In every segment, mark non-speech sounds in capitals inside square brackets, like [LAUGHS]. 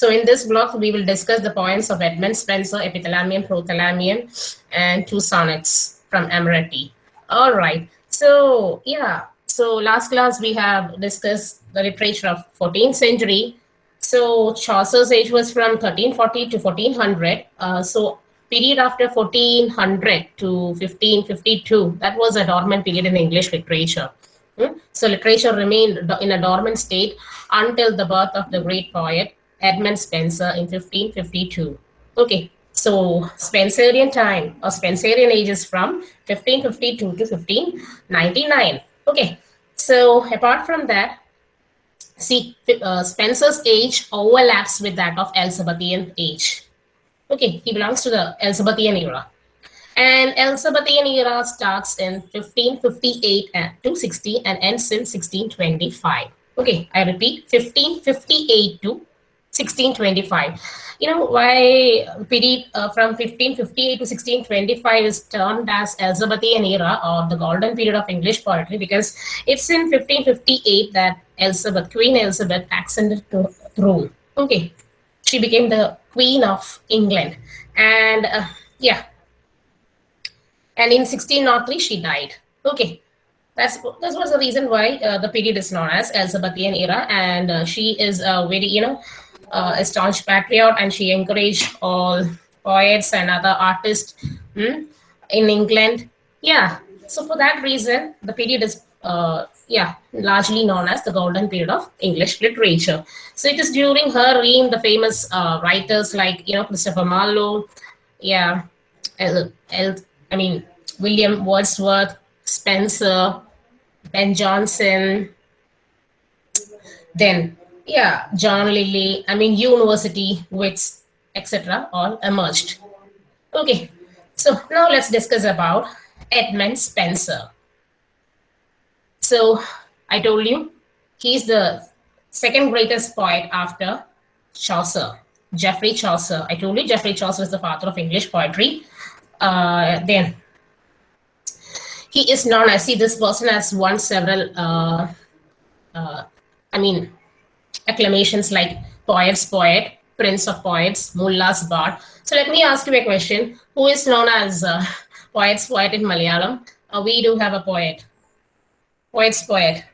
So in this block, we will discuss the poems of Edmund Spenser, Epithalamium, Prothalamium, and two sonnets from Amoretti. All right. So yeah. So last class we have discussed the literature of 14th century. So Chaucer's age was from 1340 to 1400. Uh, so period after 1400 to 1552, that was a dormant period in English literature. Hmm? So literature remained in a dormant state until the birth of the great poet Edmund Spenser in 1552. Okay, so Spenserian time or Spenserian age is from 1552 to 1599. Okay, so apart from that, see uh, Spenser's age overlaps with that of Elizabethan age. Okay, he belongs to the Elizabethan era. And Elizabethan era starts in 1558 and 260 and ends in 1625. Okay, I repeat, 1558 to 1625. You know why period uh, from 1558 to 1625 is termed as Elizabethan era or the golden period of English poetry because it's in 1558 that Elizabeth, Queen Elizabeth, ascended to throne. Okay, she became the Queen of England, and uh, yeah, and in 1603 she died. Okay, that's that was the reason why uh, the period is known as Elizabethan era, and uh, she is a very you know uh, a staunch patriot, and she encouraged all poets and other artists hmm, in England. Yeah, so for that reason, the period is uh, yeah, largely known as the golden period of English literature. So it is during her reign the famous uh, writers like, you know, Christopher Marlowe, yeah, El, El, I mean, William Wordsworth, Spenser, Ben Jonson, then, yeah, John Lyly, I mean, university wits, etc. all emerged. Okay, so now let's discuss about Edmund Spenser. So I told you, he's the second greatest poet after Chaucer, Geoffrey Chaucer. I told you Geoffrey Chaucer is the father of English poetry. Uh, then he is known I see this person has won several, uh, uh, I mean, acclamations like Poet's Poet, Prince of Poets, Mulla's Bard. So let me ask you a question. Who is known as uh, Poet's Poet in Malayalam? Uh, we do have a poet. Poet's Poet.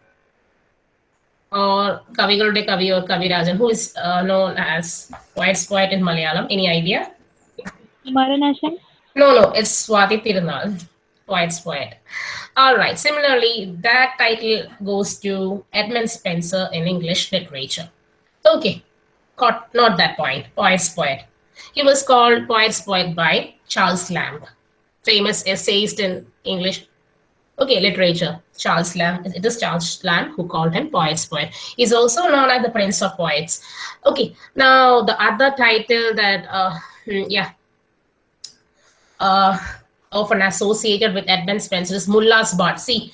Or Kavigalude Kavi or Kavirajan, who is uh, known as Poet's Poet in Malayalam. Any idea? Maranashan? No, no, it's Swati Tirunal. Poet's Poet. All right. Similarly, that title goes to Edmund Spenser in English literature. Okay. Got, not that point. Poet's Poet. He was called Poet's Poet by Charles Lamb, famous essayist in English okay, literature. Charles Lamb. It is Charles Lamb who called him Poet's Poet. He's also known as the Prince of Poets. Okay. Now the other title that uh, hmm, yeah. Uh, often associated with Edmund Spenser is Mulla's Bard. See,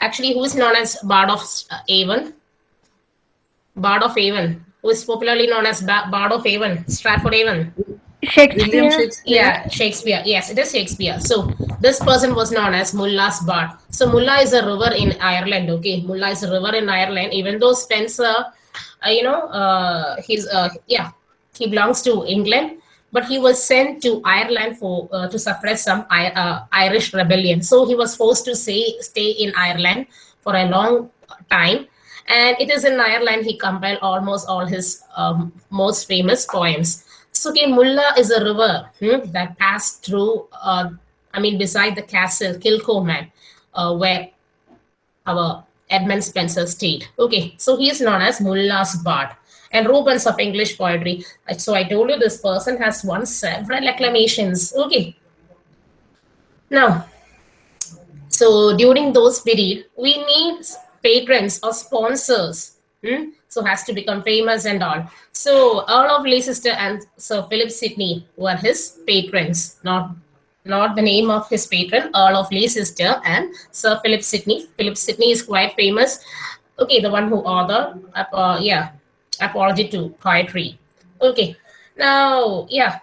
actually, who is known as Bard of Avon? Bard of Avon, who is popularly known as ba Bard of Avon, Stratford Avon. Shakespeare. Shakespeare. Yeah, Shakespeare. Yes, it is Shakespeare. So this person was known as Mulla's Bard. So Mulla is a river in Ireland. Okay, Mulla is a river in Ireland. Even though Spenser, uh, you know, uh, he's uh, yeah, he belongs to England, but he was sent to Ireland for uh, to suppress some uh, Irish rebellion. So he was forced to stay stay in Ireland for a long time. And it is in Ireland he compiled almost all his um, most famous poems. Okay, Mulla is a river hmm, that passed through, uh, I mean, beside the castle, Kilcolman, uh, where our Edmund Spenser stayed. Okay, so he is known as Mulla's Bard and Rubens of English poetry. So I told you this person has won several acclamations. Okay. Now, so during those period, we need patrons or sponsors. Hmm? So has to become famous and all. So Earl of Leicester and Sir Philip Sidney were his patrons, not not the name of his patron, Earl of Leicester and Sir Philip Sidney. Philip Sidney is quite famous. Okay, the one who authored, uh, yeah, apology to poetry. Okay, now, yeah.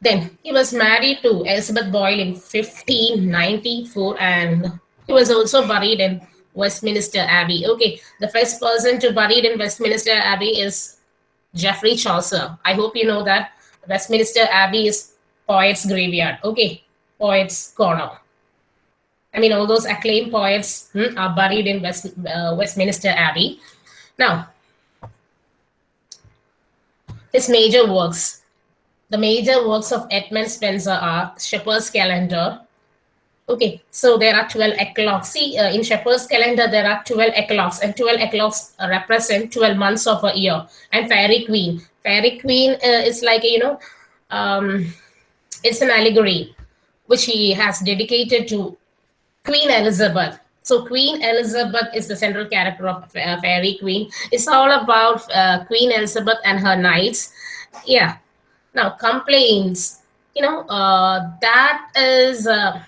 Then he was married to Elizabeth Boyle in 1594 and he was also buried in Westminster Abbey. Okay, the first person to buried in Westminster Abbey is Geoffrey Chaucer. I hope you know that Westminster Abbey is poets' graveyard. Okay, poets' corner. I mean, all those acclaimed poets hmm, are buried in West, uh, Westminster Abbey. Now, his major works. The major works of Edmund Spenser are Shepherd's Calendar. Okay, so there are 12 eclogues. See, uh, in Shepherd's Calendar, there are 12 eclogues, and 12 eclogues represent 12 months of a year. And Fairy Queen. Fairy Queen uh, is like, you know, um, it's an allegory which he has dedicated to Queen Elizabeth. So Queen Elizabeth is the central character of uh, Fairy Queen. It's all about uh, Queen Elizabeth and her knights. Yeah. Now complaints. You know uh, that is uh,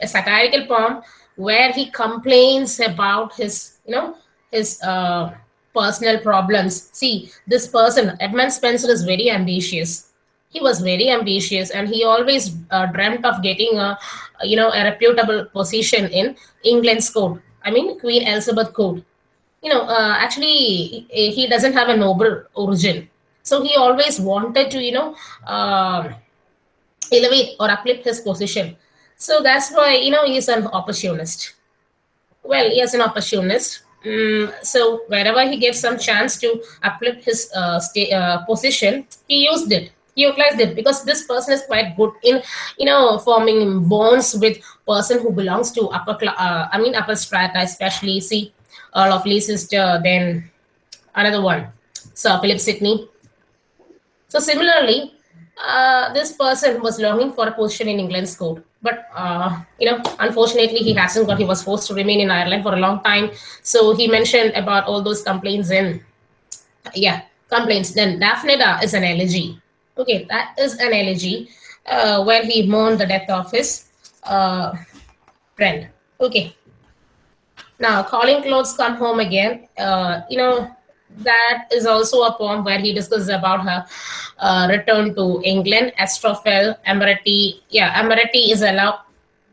a satirical poem where he complains about his you know his uh, personal problems. See, this person Edmund Spenser is very ambitious he was very ambitious and he always uh, dreamt of getting a you know a reputable position in england's court. I mean queen elizabeth court. You know uh, actually he, doesn't have a noble origin. So he always wanted to you know uh, elevate or uplift his position. So that's why you know he's an opportunist. Well he is an opportunist. Mm, so wherever he gets some chance to uplift his uh, uh, position, he used it he utilized it because this person is quite good in you know forming bonds with person who belongs to upper uh, i mean upper strata especially see Earl of Leicester then another one sir philip sidney. So similarly uh, this person was longing for a position in england's court but uh, you know unfortunately he hasn't got he was forced to remain in ireland for a long time. So he mentioned about all those complaints and yeah complaints. Then Daphnida is an elegy Okay, that is an elegy uh, where he mourned the death of his uh, friend. Okay. Now, Colin Clouts come home again. Uh, you know, that is also a poem where he discusses about her uh, return to England. Astrophel, Amoretti. Yeah, Amoretti is a love,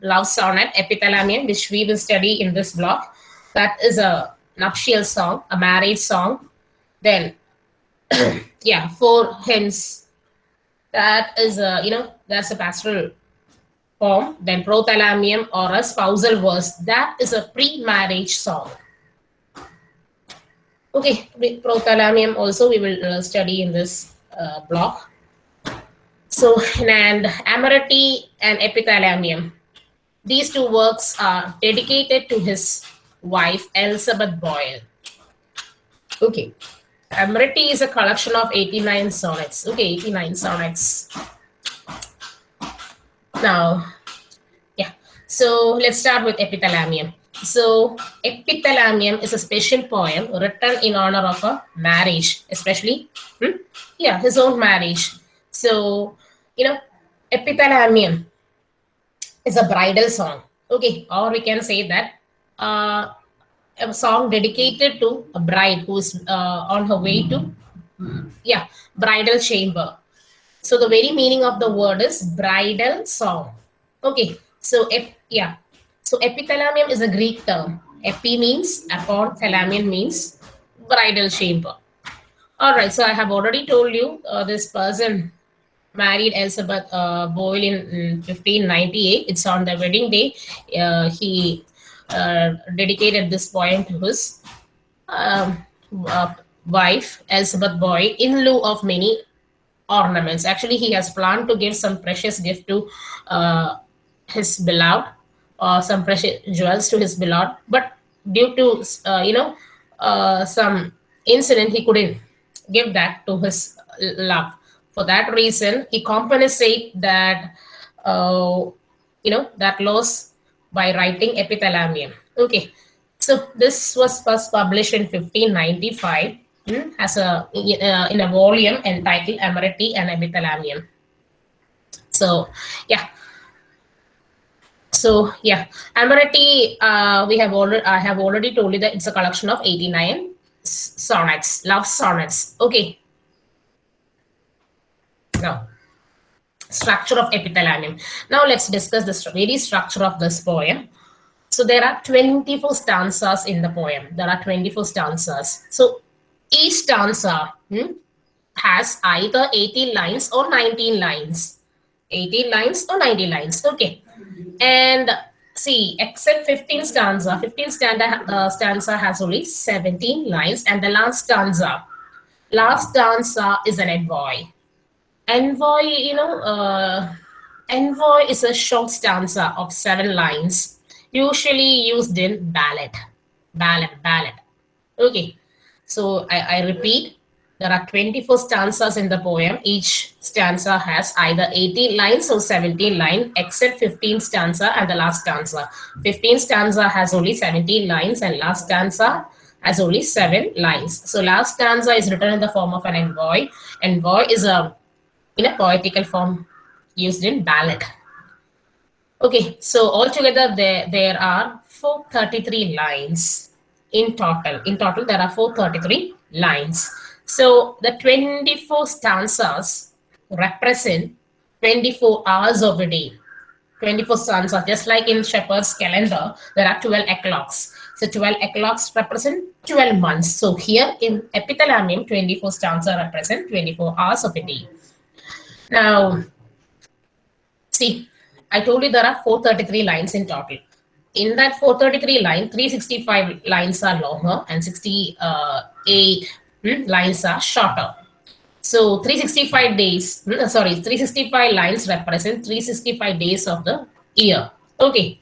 love sonnet, epithalamium, which we will study in this block. That is a nuptial song, a marriage song. Then, [COUGHS] yeah, four hymns that is a, you know, that's a pastoral poem. Then prothalamium or a spousal verse, that is a pre-marriage song. Okay, prothalamium also we will uh, study in this uh, block. So, and Amoretti and Epithalamium. These two works are dedicated to his wife, Elizabeth Boyle. Okay, Amoretti is a collection of 89 sonnets. Okay, 89 sonnets. Now, yeah. So let's start with Epithalamium. So Epithalamium is a special poem written in honor of a marriage, especially, hmm? yeah, his own marriage. So, you know, Epithalamium is a bridal song. Okay, or we can say that uh, a song dedicated to a bride who is uh, on her way to yeah bridal chamber. So the very meaning of the word is bridal song. Okay so ep, yeah. So epithalamium is a greek term. Epi means upon thalamium means bridal chamber. All right so i have already told you uh, this person married elizabeth uh, boyle in, in 1598 it's on the wedding day. Uh, he uh, dedicated this point to his um, uh, wife, Elizabeth Boyle, in lieu of many ornaments. Actually, he has planned to give some precious gift to uh, his beloved, or some precious jewels to his beloved, but due to you know some incident, he couldn't give that to his love. For that reason, he compensate that uh, you know that loss by writing Epithalamium. Okay, so this was first published in 1595 hmm, as a uh, in a volume entitled Amoretti and Epithalamium. So yeah. So yeah, Amoretti, uh, we have already I have already told you that it's a collection of 89 sonnets, love sonnets. Okay. Now, structure of epithalamium. Now let's discuss the very structure of this poem. So there are 24 stanzas in the poem. There are 24 stanzas. So each stanza, hmm, has either 18 lines or 19 lines. 18 lines or 19 lines. Okay. And see, except 15 stanza, 15 stanza, uh, stanza has only 17 lines, and the last stanza, last stanza is an envoy. Envoy, you know, uh, envoy is a short stanza of seven lines, usually used in ballad. Ballad, ballad. Okay. So I, I repeat, there are 24 stanzas in the poem. Each stanza has either 18 lines or 17 lines, except 15 stanza and the last stanza. 15 stanza has only 17 lines and last stanza has only seven lines. So last stanza is written in the form of an envoy. Envoy is a in a poetical form used in ballad. Okay, so altogether there, there are 433 lines in total. In total, there are 433 lines. So the 24 stanzas represent 24 hours of the day. 24 stanzas, just like in Shepherd's calendar, there are 12 eclogues. So 12 eclogues represent 12 months. So here in epithalamium, 24 stanzas represent 24 hours of a day. Now, see, I told you there are 433 lines in total. In that 433 line, 365 lines are longer and 68 hmm, lines are shorter. So 365 days, hmm, sorry, 365 lines represent 365 days of the year. Okay.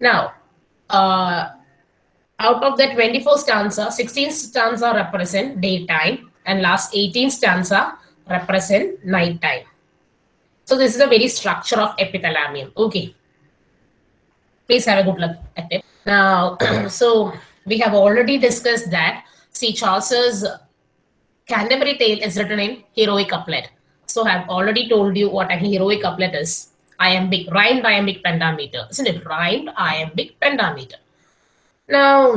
Now, uh, out of the 24 stanza, 16 stanza represent daytime and last 18 stanza represent nighttime. So this is a very structure of epithalamium. Okay. Please have a good look at it. Now, [CLEARS THROAT] so we have already discussed that. See, Chaucer's Canterbury Tale is written in heroic couplet. So I've already told you what a heroic couplet is. Iambic, rhymed iambic pentameter. Isn't it? Rhymed iambic pentameter. Now,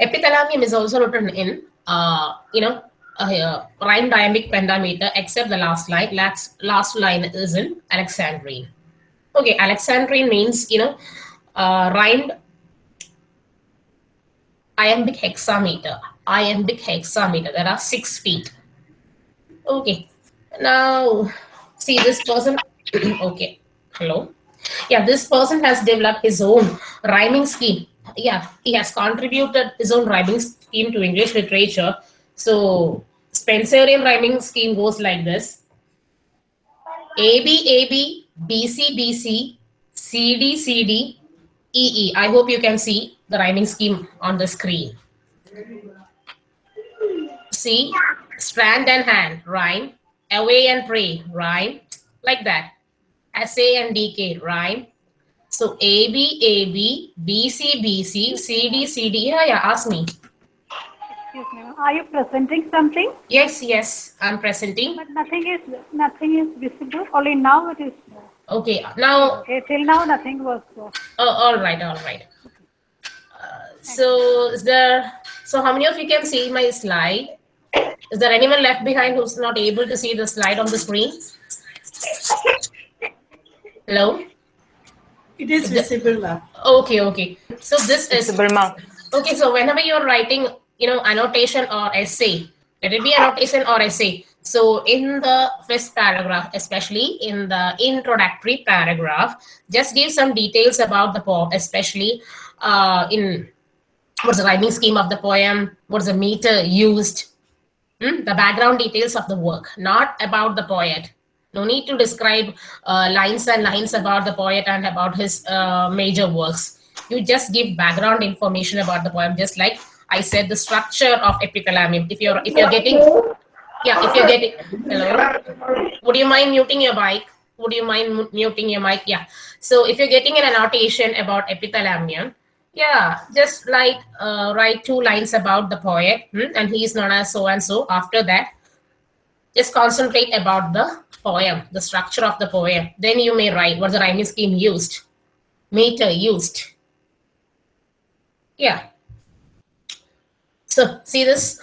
epithalamium is also written in, uh, you know, uh, rhymed iambic pentameter, except the last line. Last, last line is in Alexandrine. Okay, Alexandrine means, you know, uh, rhymed iambic hexameter. Iambic hexameter. There are six feet. Okay. Now, see this person. [CLEARS THROAT] okay. Hello. Yeah, this person has developed his own rhyming scheme. Yeah, he has contributed his own rhyming scheme to English literature. So, Spenserian rhyming scheme goes like this. AB, AB, BC, BC, CD, CD, EE. I hope you can see the rhyming scheme on the screen. See, strand and hand, rhyme. Away and pray, rhyme. Like that. Assay and DK, rhyme. So AB, AB, BC, BC, CD, CD. Yeah, yeah, ask me. Excuse me. Are you presenting something? Yes, yes, I'm presenting. But nothing is nothing is visible. Only now it is. Okay, now, Okay, till now nothing was. uh, oh, all right, all right. Uh, so is there, so how many of you can see my slide? Is there anyone left behind who's not able to see the slide on the screen? Hello? It is visible, ma'am. Okay, okay. So this is Visible, ma'am. okay. So whenever you're writing, you know, annotation or essay, let it be annotation or essay. So in the first paragraph, especially in the introductory paragraph, just give some details about the poem, especially uh, in what's the rhyming scheme of the poem, what's the meter used, hmm, the background details of the work, not about the poet. No need to describe uh, lines and lines about the poet and about his uh, major works. You just give background information about the poem, just like I said, the structure of epithalamium. If you're if you're getting, yeah, if you're getting, hello, would you mind muting your mic? Would you mind muting your mic? Yeah. So if you're getting an annotation about epithalamium, yeah, just like uh, write two lines about the poet, hmm, and he is known as so and so. After that, just concentrate about the poem, the structure of the poem. Then you may write what's the rhyming scheme used, meter used. Yeah. So see this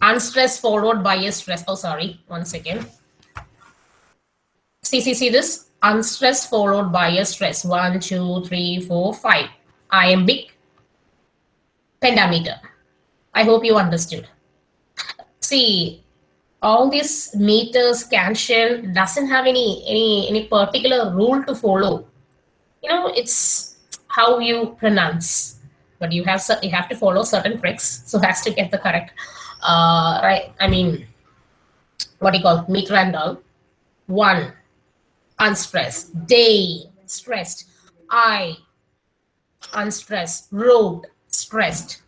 unstressed followed by a stress. Oh, sorry, one second. See, see, see this unstressed followed by a stress. One, two, three, four, five. Iambic pentameter. I hope you understood. see all these meters scansion doesn't have any any any particular rule to follow you know it's how you pronounce but you have you have to follow certain tricks so as to get the correct uh right i mean what do you call meter and all one unstressed. Day stressed. I unstressed. Road stressed.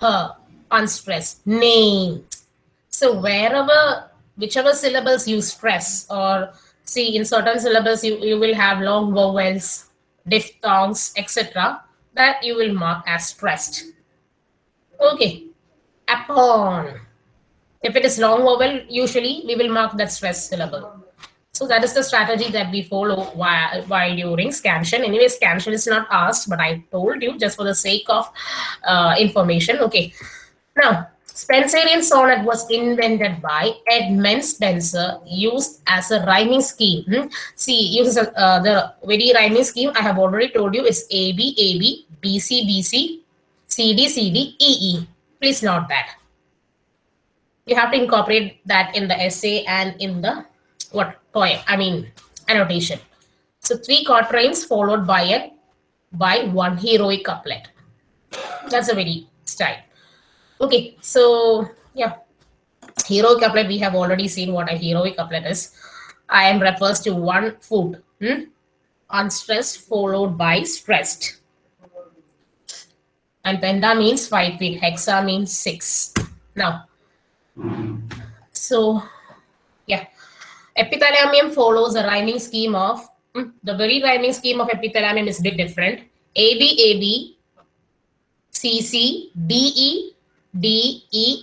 Her unstressed. Name. So wherever whichever syllables you stress or see in certain syllables you, you will have long vowels diphthongs etc that you will mark as stressed okay upon if it is long vowel usually we will mark that stress syllable so that is the strategy that we follow while, while during scansion. Anyway, scansion is not asked, but I told you just for the sake of uh, information. Okay. Now, Spenserian sonnet was invented by Edmund Spenser, used as a rhyming scheme. Hmm? See, uses uh, the very rhyming scheme I have already told you is A B A B B C B C C D C D E E. Please note that. You have to incorporate that in the essay and in the what poem i mean annotation so three quatrains followed by a by one heroic couplet that's a very style okay so yeah. Heroic couplet we have already seen what a heroic couplet is. Iamb refers to one food hmm? unstressed followed by stressed. And penta means five feet hexa means six. Now so yeah. Epithalamium follows a rhyming scheme of hmm, the very rhyming scheme of epithalamium is a bit different. Ab ab cc de d e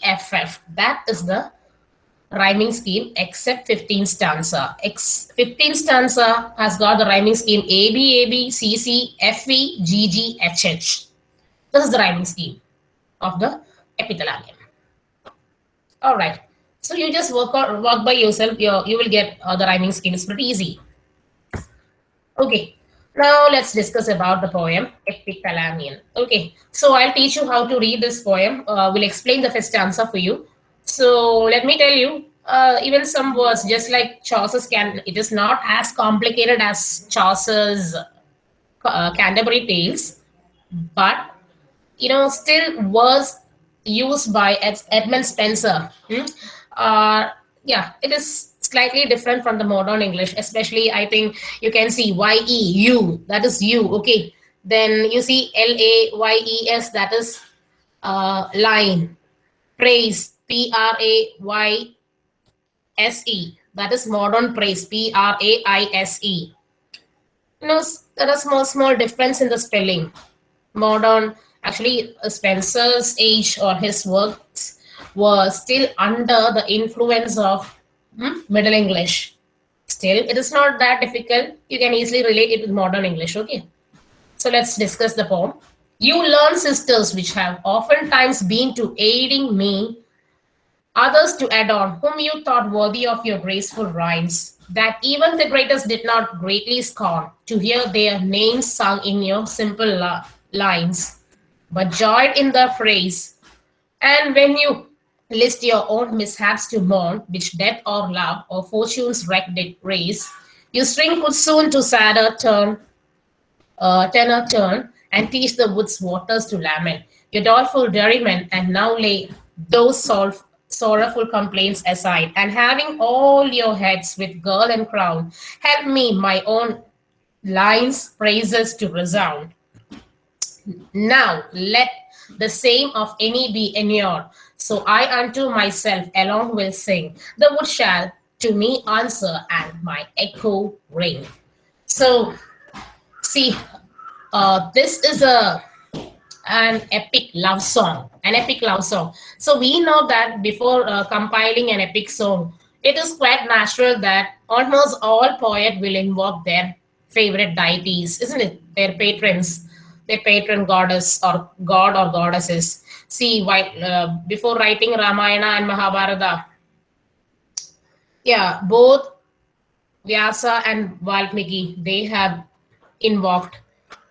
f f that is the rhyming scheme except 15 stanza X 15 stanza has got the rhyming scheme ab ab cc fe gg hh this is the rhyming scheme of the epithalamium all right so you just work on work by yourself. You you will get uh, the rhyming scheme. It's pretty easy. Okay. Now let's discuss about the poem Epithalamium. Okay. So I'll teach you how to read this poem. Uh, we'll explain the first stanza for you. So let me tell you. Uh, even some words, just like Chaucer's can, it is not as complicated as Chaucer's uh, Canterbury Tales, but you know, still words used by Ed- Edmund Spenser. hmm, uh, yeah, it is slightly different from the modern English, especially I think you can see Y-E, U, that is you, okay. Then you see L-A-Y-E-S, that is uh, line. Praise, P-R-A-Y-S-E, that is modern praise, P-R-A-I-S-E. You know, there are small, small difference in the spelling. Modern, actually, uh, Spenser's age or his works were still under the influence of hmm, Middle English. Still, it is not that difficult. You can easily relate it with modern English. Okay. So let's discuss the poem. You learn sisters which have oftentimes been to aiding me, others to add on, whom you thought worthy of your graceful rhymes, that even the greatest did not greatly scorn to hear their names sung in your simple lines, but joyed in the phrase. And when you list your own mishaps to mourn, which death or love or fortune's wreck did raise, your string could soon to sadder turn, uh, tenor turn, and teach the woods waters to lament. Your doleful dairymen, and now lay those sol- sorrowful complaints aside, and having all your heads with girl and crown, help me my own lines praises to resound. Now let the same of any be inured. So I unto myself alone will sing. The wood shall to me answer, and my echo ring. So see, uh, this is a an epic love song, an epic love song. So we know that before uh, compiling an epic song, it is quite natural that almost all poet will invoke their favorite deities, isn't it? Their patrons, their patron goddess or god or goddesses. See, why, uh, before writing Ramayana and Mahabharata, yeah, both Vyasa and Valmiki, they have invoked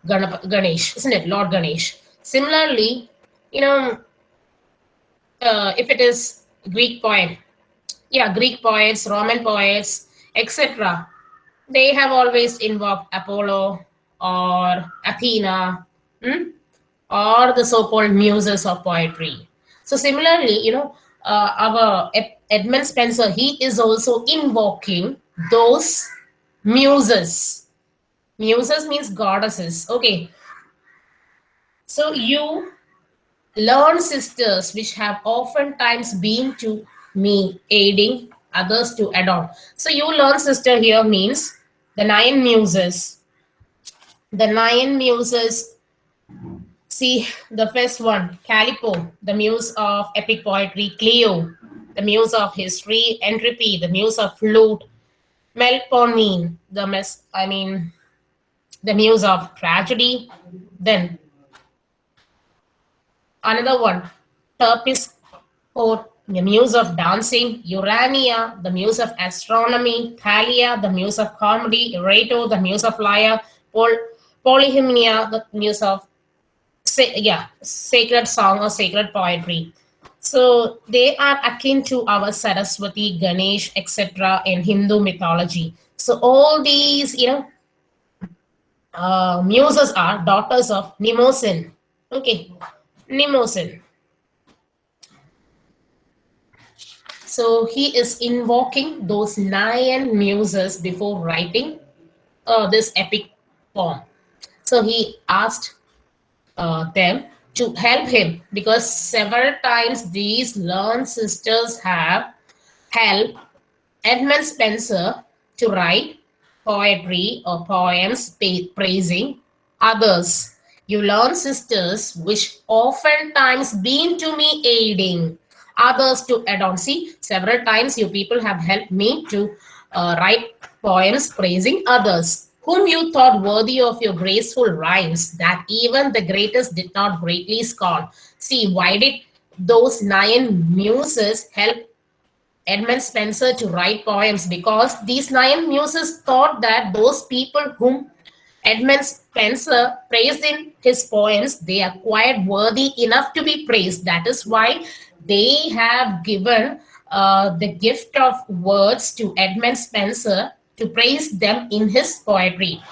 Ganesh, isn't it? Lord Ganesh. Similarly, you know, uh, if it is Greek poem. Yeah, Greek poets, Roman poets, etc. They have always invoked Apollo or Athena hmm, or the so-called muses of poetry. So similarly, you know, uh, our Edmund Spenser, he is also invoking those muses. Muses means goddesses. Okay. So you learn sisters which have oftentimes been to me aiding others to adorn. So you learn sister here means the nine muses. The nine muses. See the first one, Calliope, the muse of epic poetry, Clio, the muse of history, Euterpe, the muse of flute, Melpomene, the mess, I mean, the muse of tragedy. Then another one, Terpis, or oh, the muse of dancing, Urania, the muse of astronomy, Thalia, the muse of comedy, Erato, the muse of lyre, Pol- Polyhymnia, the muse of sa- yeah, sacred song or sacred poetry. So they are akin to our Saraswati, Ganesh, etc. in Hindu mythology. So all these, you know, uh, muses are daughters of Mnemosyne. Okay, Mnemosyne. So he is invoking those nine muses before writing uh, this epic poem. So he asked uh, them to help him because several times these learned sisters have helped Edmund Spenser to write poetry or poems praising others. You learn sisters which oftentimes been to me aiding others to adorn. See, several times you people have helped me to uh, write poems praising others, whom you thought worthy of your graceful rhymes, that even the greatest did not greatly scorn. See, why did those nine muses help Edmund Spenser to write poems? Because these nine muses thought that those people whom Edmund Spenser praised in his poems, they are quite worthy enough to be praised. That is why they have given uh, the gift of words to Edmund Spenser to praise them in his poetry.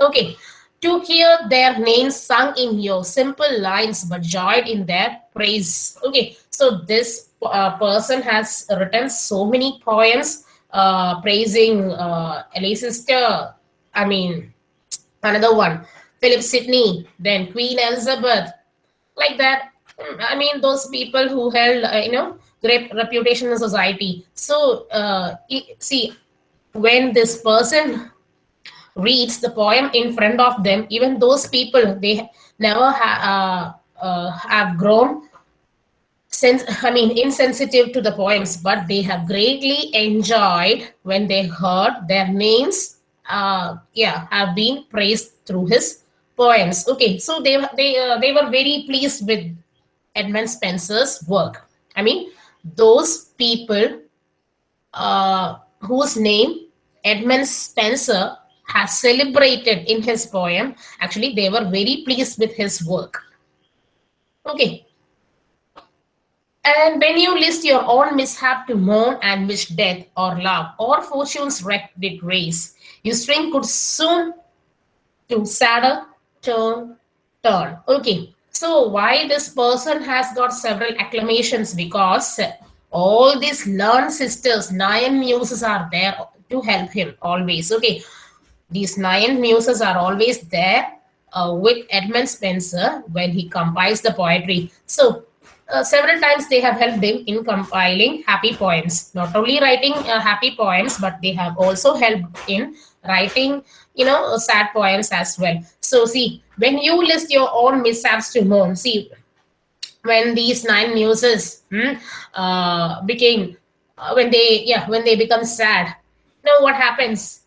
Okay, to hear their names sung in your simple lines but joyed in their praise. Okay, so this uh, person has written so many poems uh, praising uh, Leicester, I mean, another one, Philip Sidney, then Queen Elizabeth, like that. Mm, I mean, those people who held, uh, you know, great reputation in society. So, uh, see, when this person reads the poem in front of them, even those people, they never ha- uh, uh, have grown sense i mean insensitive to the poems but they have greatly enjoyed when they heard their names uh yeah have been praised through his poems. Okay so they they uh, they were very pleased with edmund spenser's work. I mean those people uh whose name edmund spenser has celebrated in his poem. Actually they were very pleased with his work. Okay. And when you list your own mishap to mourn and wish death or love or fortune's wreck did race, your string could soon to sadder turn turn. Okay, so why this person has got several acclamations? Because all these learned sisters, nine muses are there to help him always. Okay, these nine muses are always there uh, with Edmund Spenser when he compiles the poetry. So uh, several times they have helped him in compiling happy poems not only writing uh, happy poems but they have also helped in writing you know uh, sad poems as well so see when you list your own mishaps to mourn see when these nine muses hmm, uh, became uh, when they yeah when they become sad now what happens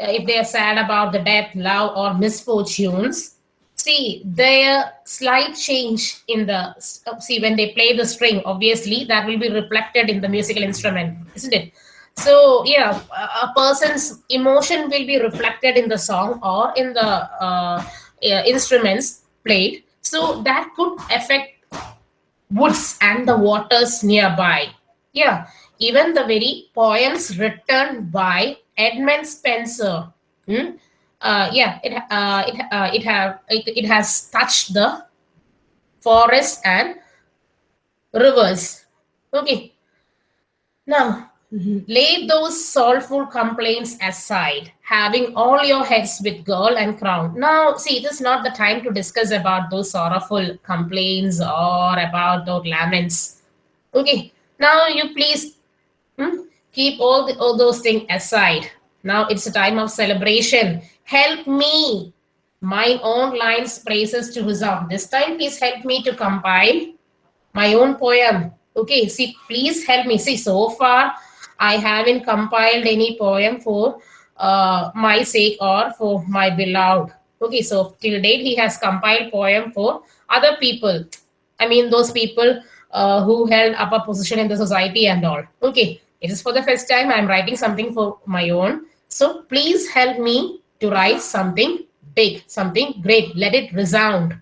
uh, if they are sad about the death love or misfortunes. See their slight change in the uh, see when they play the string obviously that will be reflected in the musical instrument isn't it? So yeah a person's emotion will be reflected in the song or in the uh, instruments played. So that could affect woods and the waters nearby. Yeah, even the very poems written by Edmund Spenser. hmm, Uh, yeah, it uh, it uh, it have it, it has touched the forest and rivers. Okay. Now, lay those soulful complaints aside, having all your heads with girl and crown. Now, see, it is not the time to discuss about those sorrowful complaints or about those laments. Okay. Now, you please hmm, keep all the, all those things aside. Now it's a time of celebration. Help me. My own lines praises to Huzam. This time, please help me to compile my own poem. Okay, see, please help me. See, so far I haven't compiled any poem for uh, my sake or for my beloved. Okay, so till date he has compiled poem for other people. I mean, those people uh, who held upper position in the society and all. Okay, it is for the first time I'm writing something for my own. So please help me to write something big, something great. Let it resound.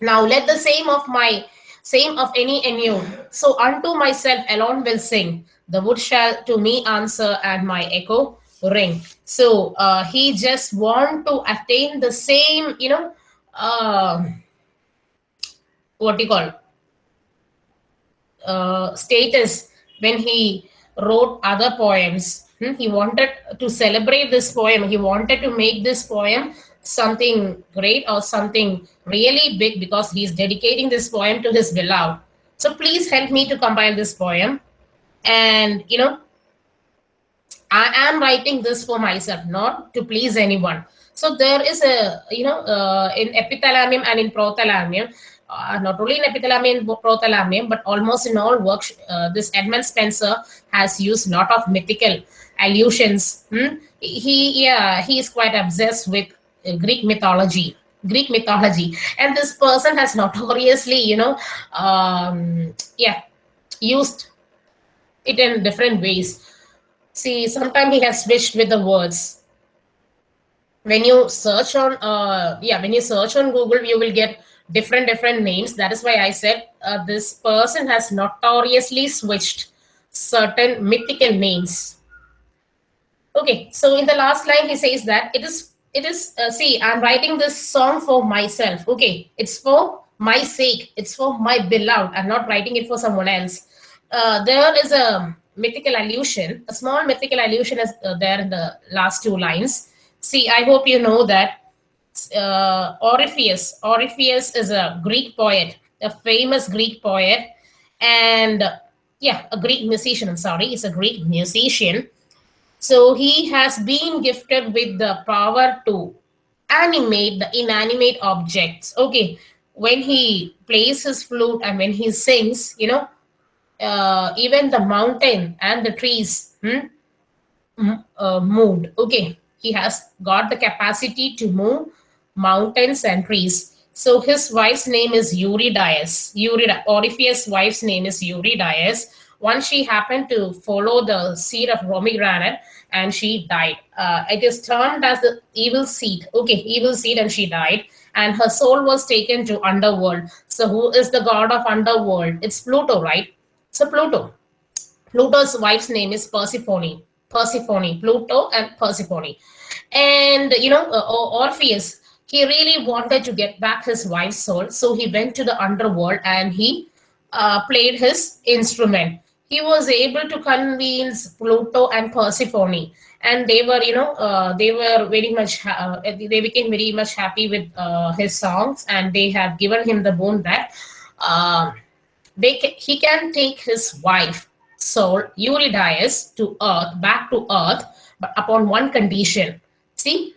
Now let the same of my same of any and you. So unto myself alone will sing. The wood shall to me answer, and my echo ring. So uh, he just want to attain the same, you know, uh, what do you call uh, status when he wrote other poems. Hmm, He wanted to celebrate this poem. He wanted to make this poem something great or something really big because he's dedicating this poem to his beloved. So please help me to compile this poem. And you know, I am writing this for myself, not to please anyone. So there is a, you know, uh, in epithalamium and in prothalamium, uh, not only in epithalamium and but almost in all works, uh, this Edmund Spenser has used lot of mythical allusions. hmm? He, yeah, he is quite obsessed with uh, Greek mythology. Greek mythology, and this person has [LAUGHS] notoriously, you know, um, yeah, used it in different ways. See, sometimes he has switched with the words. When you search on, uh, yeah, when you search on Google, you will get different different names. That is why I said uh, this person has notoriously switched certain mythical names. Okay, so in the last line, he says that it is it is uh, see i'm writing this song for myself. Okay it's for my sake. It's for my beloved. I'm not writing it for someone else. Uh, there is a mythical allusion a small mythical allusion is uh, there in the last two lines. See i hope you know that uh, orpheus orpheus is a greek poet a famous greek poet and yeah a greek musician i'm sorry he's a greek musician so he has been gifted with the power to animate the inanimate objects. Okay, when he plays his flute and when he sings, you know, uh, even the mountain and the trees hmm, uh, moved. Okay, he has got the capacity to move mountains and trees. So his wife's name is Eurydice. Eurydice, Orpheus' wife's name is Eurydice. Once she happened to follow the seed of pomegranate and she died. Uh, it is termed as the evil seed. Okay, evil seed, and she died. And her soul was taken to underworld. So who is the god of underworld? It's Pluto, right? So Pluto. Pluto's wife's name is Persephone. Persephone, Pluto and Persephone. And you know, uh, Orpheus, he really wanted to get back his wife's soul. So he went to the underworld and he uh, played his instrument. He was able to convince Pluto and Persephone, and they were, you know, uh, they were very much, uh, they became very much happy with uh, his songs, and they have given him the boon that uh, they ca- he can take his wife soul Eurydice to earth back to earth but upon one condition see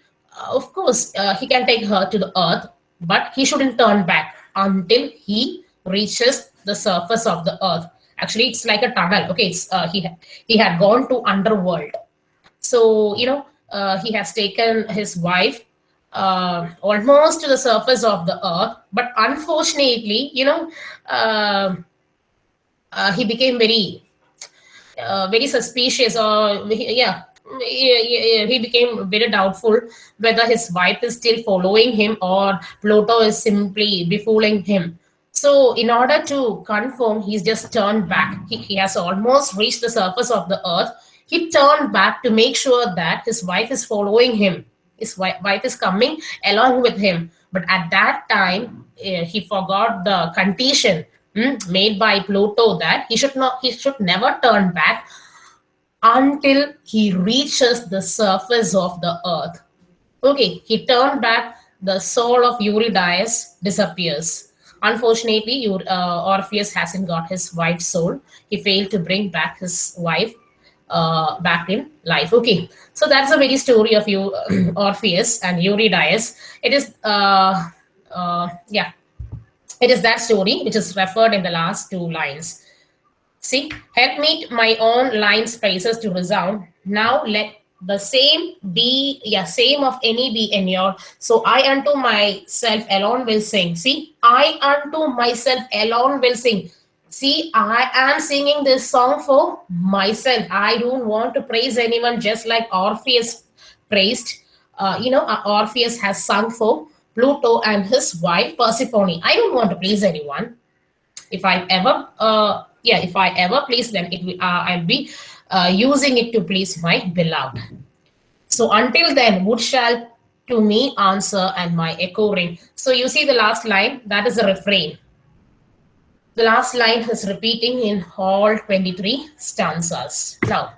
of course uh, he can take her to the earth but he shouldn't turn back until he reaches the surface of the earth. Actually it's like a tunnel. Okay it's uh, he he had gone to underworld. So you know uh, he has taken his wife uh, almost to the surface of the earth but unfortunately you know um uh, he became very uh, very suspicious or yeah, he became very doubtful whether his wife is still following him or Pluto is simply befooling him. So in order to confirm, he's just turned back. He, he has almost reached the surface of the earth. He turned back to make sure that his wife is following him. His wife is coming along with him. But at that time, eh, he forgot the condition mm, made by Pluto that he should not, he should never turn back until he reaches the surface of the earth. Okay, he turned back. The soul of Eurydice disappears. Unfortunately, uh, Orpheus hasn't got his wife's soul. He failed to bring back his wife uh, back in life. Okay, so that's the very story of you, [CLEARS THROAT] Orpheus and Eurydice. It is, uh, uh, yeah, it is that story which is referred in the last two lines. See, help me my own line spaces to resound. Now let the same be, yeah, same of any be in your. So I unto myself alone will sing. See, I unto myself alone will sing. See, I am singing this song for myself. I don't want to praise anyone just like Orpheus praised. Uh, you know, uh, Orpheus has sung for Pluto and his wife Persephone. I don't want to please anyone if I ever, uh, yeah, if I ever please them, it will, uh, I'll be uh, using it to please my beloved. So until then, wood shall to me answer and my echo ring. So you see the last line, that is a refrain. The last line is repeating in all 23 stanzas. Now,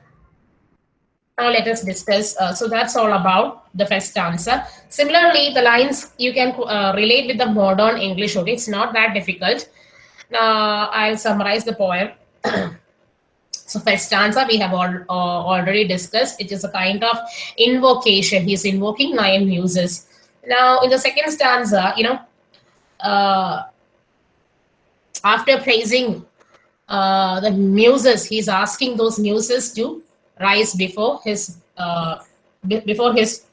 now let us discuss. Uh, so that's all about the first stanza. Similarly, the lines you can uh, relate with the modern English. Okay, it's not that difficult. Now I'll summarize the poem. [CLEARS THROAT] so first stanza we have al- uh, already discussed. It is a kind of invocation. He's invoking nine muses. Now in the second stanza, you know, uh, after praising uh, the muses, he's asking those muses to rise before his uh, before his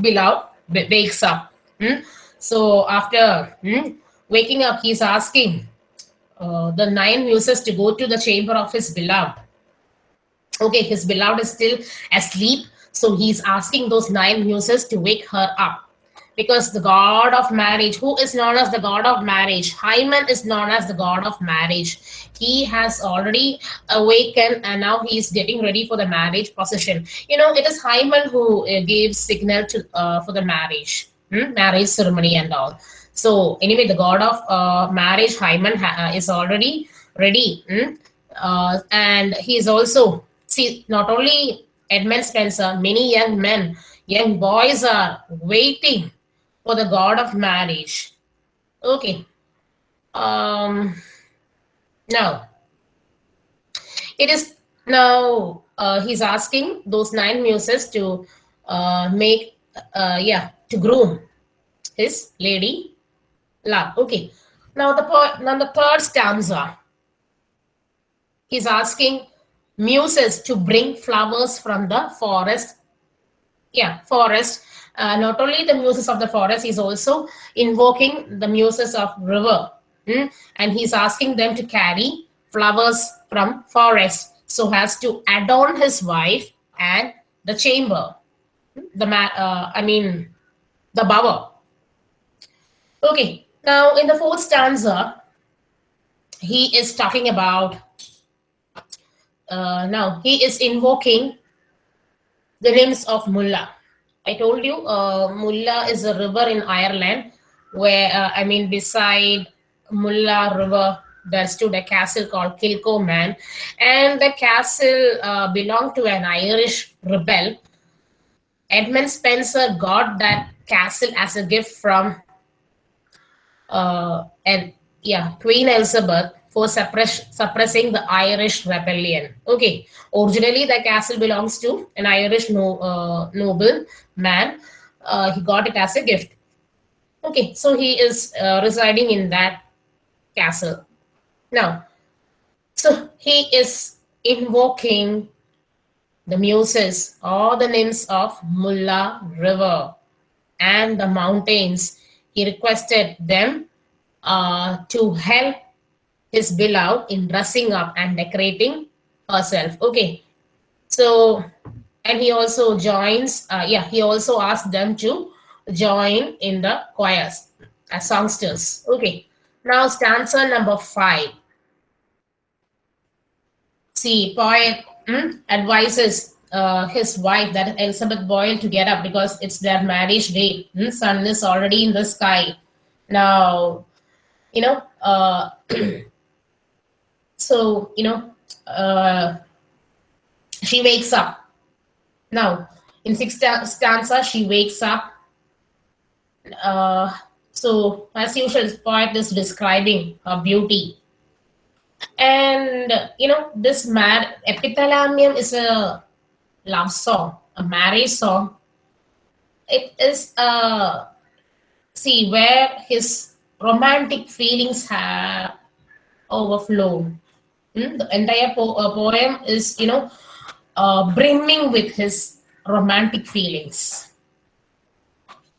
beloved wa- wakes up. Hmm? So after hmm, waking up, he's asking uh, the nine muses to go to the chamber of his beloved. Okay, his beloved is still asleep, so he's asking those nine muses to wake her up. Because the god of marriage, who is known as the god of marriage, Hymen is known as the god of marriage. He has already awakened and now he is getting ready for the marriage procession. You know, it is Hymen who uh, gives signal to uh, for the marriage, hmm, marriage ceremony and all. So anyway, the god of uh, marriage, Hymen, ha- uh, is already ready, hmm? uh, and he is also see not only Edmund Spenser, many young men, young boys are waiting for the god of marriage. Okay. Um. Now, it is now uh, he's asking those nine muses to uh, make uh, yeah to groom his lady love. Okay. Now the now the third stanza. He's asking muses to bring flowers from the forest. Yeah, forest. Uh, not only the muses of the forest, he's also invoking the muses of river, Hmm? and he's asking them to carry flowers from forest so as to adorn his wife and the chamber. The uh, I mean, the bower. Okay, now in the fourth stanza, he is talking about. Uh, now he is invoking the names of Mulla. I told you, uh, Mulla is a river in Ireland, where uh, I mean, beside Mulla River, there stood a castle called Kilcolman, and the castle uh, belonged to an Irish rebel. Edmund Spenser got that castle as a gift from uh, and yeah, Queen Elizabeth for suppress, suppressing the Irish rebellion. Okay, originally the castle belongs to an Irish no, uh, noble man. Uh, he got it as a gift. Okay, so he is uh, residing in that castle. Now, so he is invoking the muses or the nymphs of Mulla River and the mountains. He requested them uh, to help his beloved in dressing up and decorating herself. Okay, so and he also joins. Uh, yeah, he also asked them to join in the choirs as songsters. Okay, Now stanza number five. See, poet hmm, advises uh, his wife, that Elizabeth Boyle, to get up because it's their marriage day. Hmm, sun is already in the sky. Now, you know, uh, [CLEARS THROAT] so, you know, uh, she wakes up. Now, in sixth stanza, she wakes up. Uh, so, as usual, poet is describing her beauty. And, you know, this mad epithalamium is a love song, a marriage song. It is, uh, see, where his romantic feelings have overflown. Hmm, The entire po- uh, poem is, you know, uh, brimming with his romantic feelings.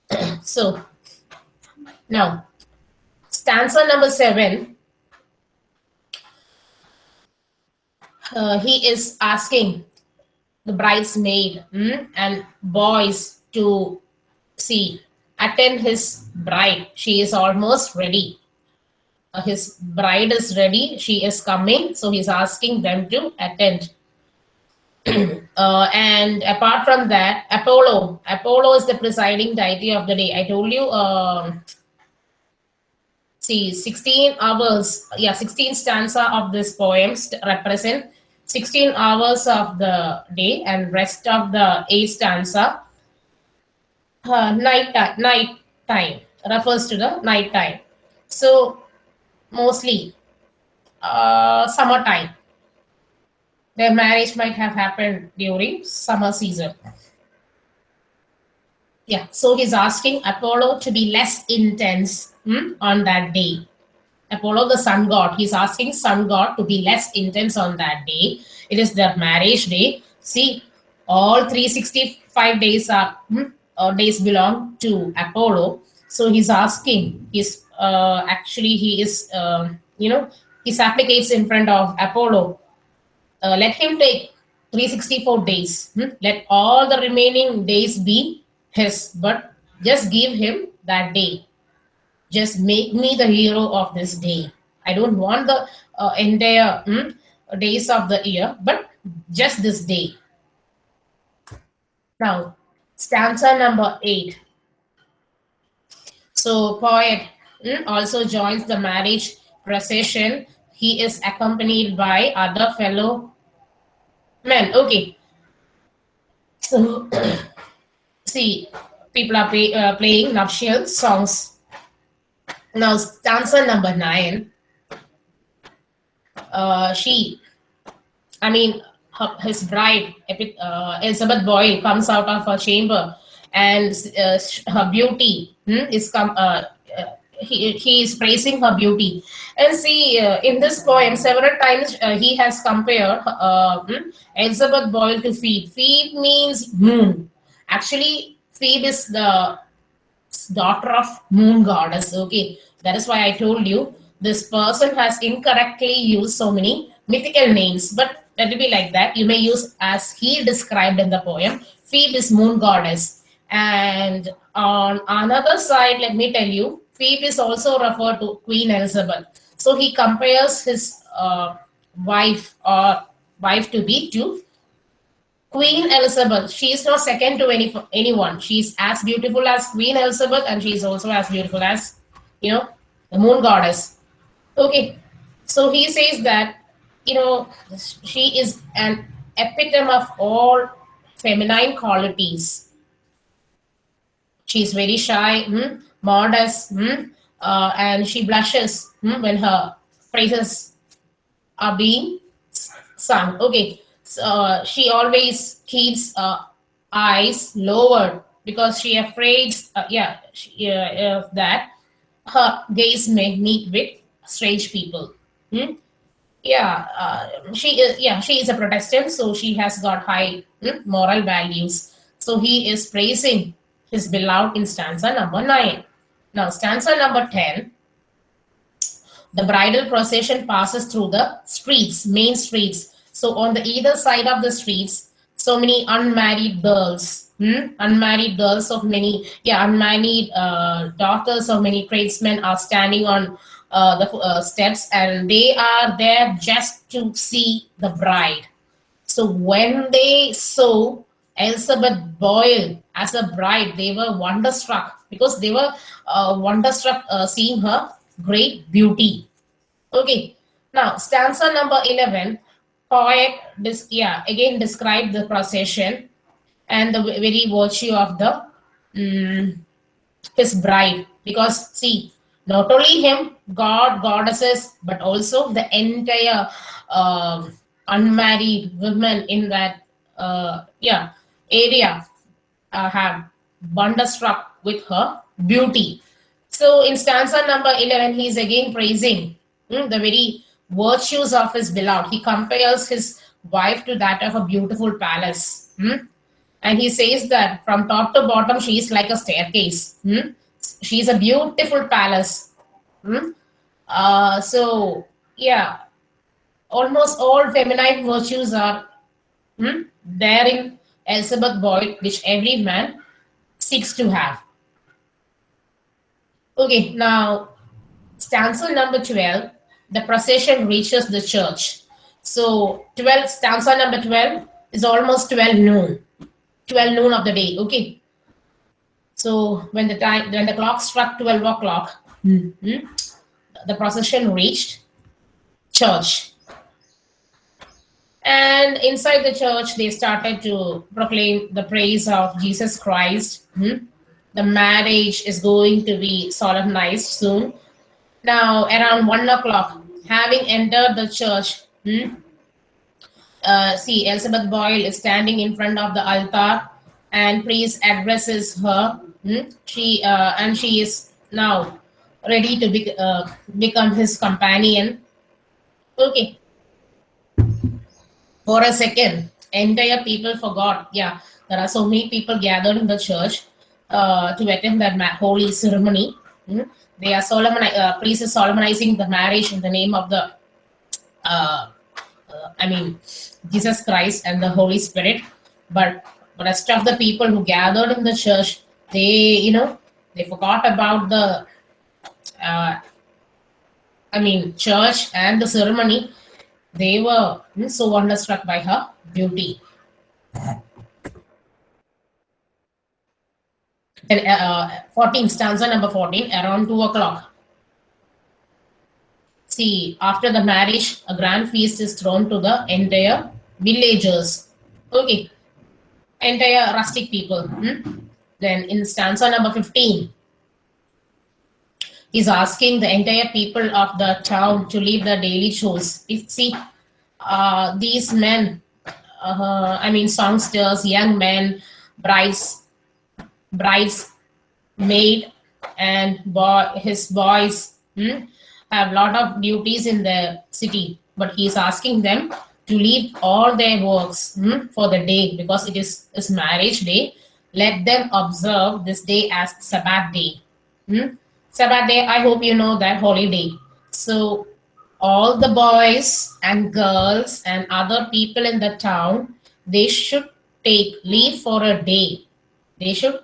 [CLEARS THROAT] so, now, stanza number seven, uh, he is asking the bridesmaid hmm, and boys to see attend his bride. She is almost ready. Uh, his bride is ready. She is coming. So he's asking them to attend. [CLEARS THROAT] uh, and apart from that, Apollo. Apollo is the presiding deity of the day. I told you. Um, see, 16 hours. Yeah, 16 stanza of this poem represent 16 hours of the day, and rest of the eight stanza uh, night. Night time refers to the night time. So mostly uh, summertime their marriage might have happened during summer season. Yeah, so he's asking Apollo to be less intense hmm, on that day. Apollo, the sun god, he's asking sun god to be less intense on that day. It is their marriage day. See, all 365 days are hmm, uh, days belong to Apollo. So he's asking. He's uh, actually he is uh, you know he supplicates in front of Apollo uh, let him take 364 days. hmm? Let all the remaining days be his, but just give him that day. Just make me the hero of this day. I don't want the uh, entire hmm, days of the year, but just this day. Now, stanza number eight. So, poet hmm, also joins the marriage procession. He is accompanied by other fellow men. Okay. So, [COUGHS] see, people are play, uh, playing nuptial songs. Now, stanza number nine. Uh, she, I mean, her, his bride, uh, Elizabeth Boyle, comes out of her chamber, and uh, her beauty hmm, is come. Uh, uh, he, he is praising her beauty, and see uh, in this poem several times he has compared hmm, Elizabeth Boyle to Phoebe. Phoebe means moon. Actually, Phoebe is the daughter of moon goddess. Okay, that is why I told you this person has incorrectly used so many mythical names, but let it be like that. You may use as he described in the poem. Phoebe is moon goddess, and on another side, let me tell you, Phoebe is also referred to Queen Elizabeth. So he compares his uh, wife or wife to be to Queen Elizabeth. She is not second to any anyone. She's as beautiful as Queen Elizabeth, and she is also as beautiful as you know the moon goddess. Okay, so he says that you know she is an epitome of all feminine qualities. She's very shy, hmm, modest, hmm, uh, and she blushes hmm, when her praises are being sung. Okay, uh, she always keeps uh, eyes lowered because she afraid, uh, yeah, she, uh, that her gaze may meet with strange people. Hmm? Yeah, uh, she is. Yeah, she is a Protestant, so she has got high hmm, moral values. So he is praising his beloved in stanza number nine. Now, stanza number ten. The bridal procession passes through the streets, main streets. So on the either side of the streets, so many unmarried girls, hmm? unmarried girls of many, yeah, unmarried uh, daughters of many tradesmen are standing on uh, the uh, steps and they are there just to see the bride. So when they saw Elizabeth Boyle as a bride, they were wonderstruck because they were uh, wonderstruck uh, seeing her great beauty. Okay, now stanza number 11, poet, this, yeah, again describe the procession and the very virtue of the mm, his bride. Because see not only him god goddesses but also the entire uh, unmarried women in that uh, yeah area uh, have wonderstruck with her beauty. So in stanza number 11 he is again praising mm, the very virtues of his beloved he compares his wife to that of a beautiful palace mm. and he says that from top to bottom she is like a staircase mm. she is a beautiful palace mm. uh, so yeah almost all feminine virtues are mm, there in elizabeth boyle which every man seeks to have okay now stanza number 12 the procession reaches the church. So 12 stanza number 12 is almost 12 noon. 12 noon of the day okay? So when the time when the clock struck 12 o'clock mm, the procession reached church. And inside the church they started to proclaim the praise of jesus christ. Mm. the marriage is going to be solemnized soon. Now around one o'clock having entered the church mm, uh, see, Elizabeth Boyle is standing in front of the altar, and priest addresses her. Hmm? She uh, and she is now ready to be, uh, become his companion. Okay. For a second, entire people forgot. Yeah, there are so many people gathered in the church uh, to attend that holy ceremony. Hmm? They are solemni- uh, priest is solemnizing the marriage in the name of the uh, uh, I mean, Jesus Christ and the Holy Spirit. But rest of the people who gathered in the church, they, you know, they forgot about the, uh, I mean, church and the ceremony. They were mm, so wonderstruck by her beauty. And uh, 14, stanza number 14, around 2 o'clock. See, after the marriage, a grand feast is thrown to the entire villagers. Okay. Entire rustic people. hmm? Then in stanza number 15, he's asking the entire people of the town to leave their daily chores. See, uh, these men, uh, I mean, songsters, young men, brides, brides, maid, and boy, his boys hmm, have a lot of duties in the city, but he is asking them to leave all their works hmm, for the day because it is his marriage day. Let them observe this day as Sabbath day. Hmm? Sabbath day, I hope you know that holiday. So all the boys and girls and other people in the town, they should take leave for a day. They should,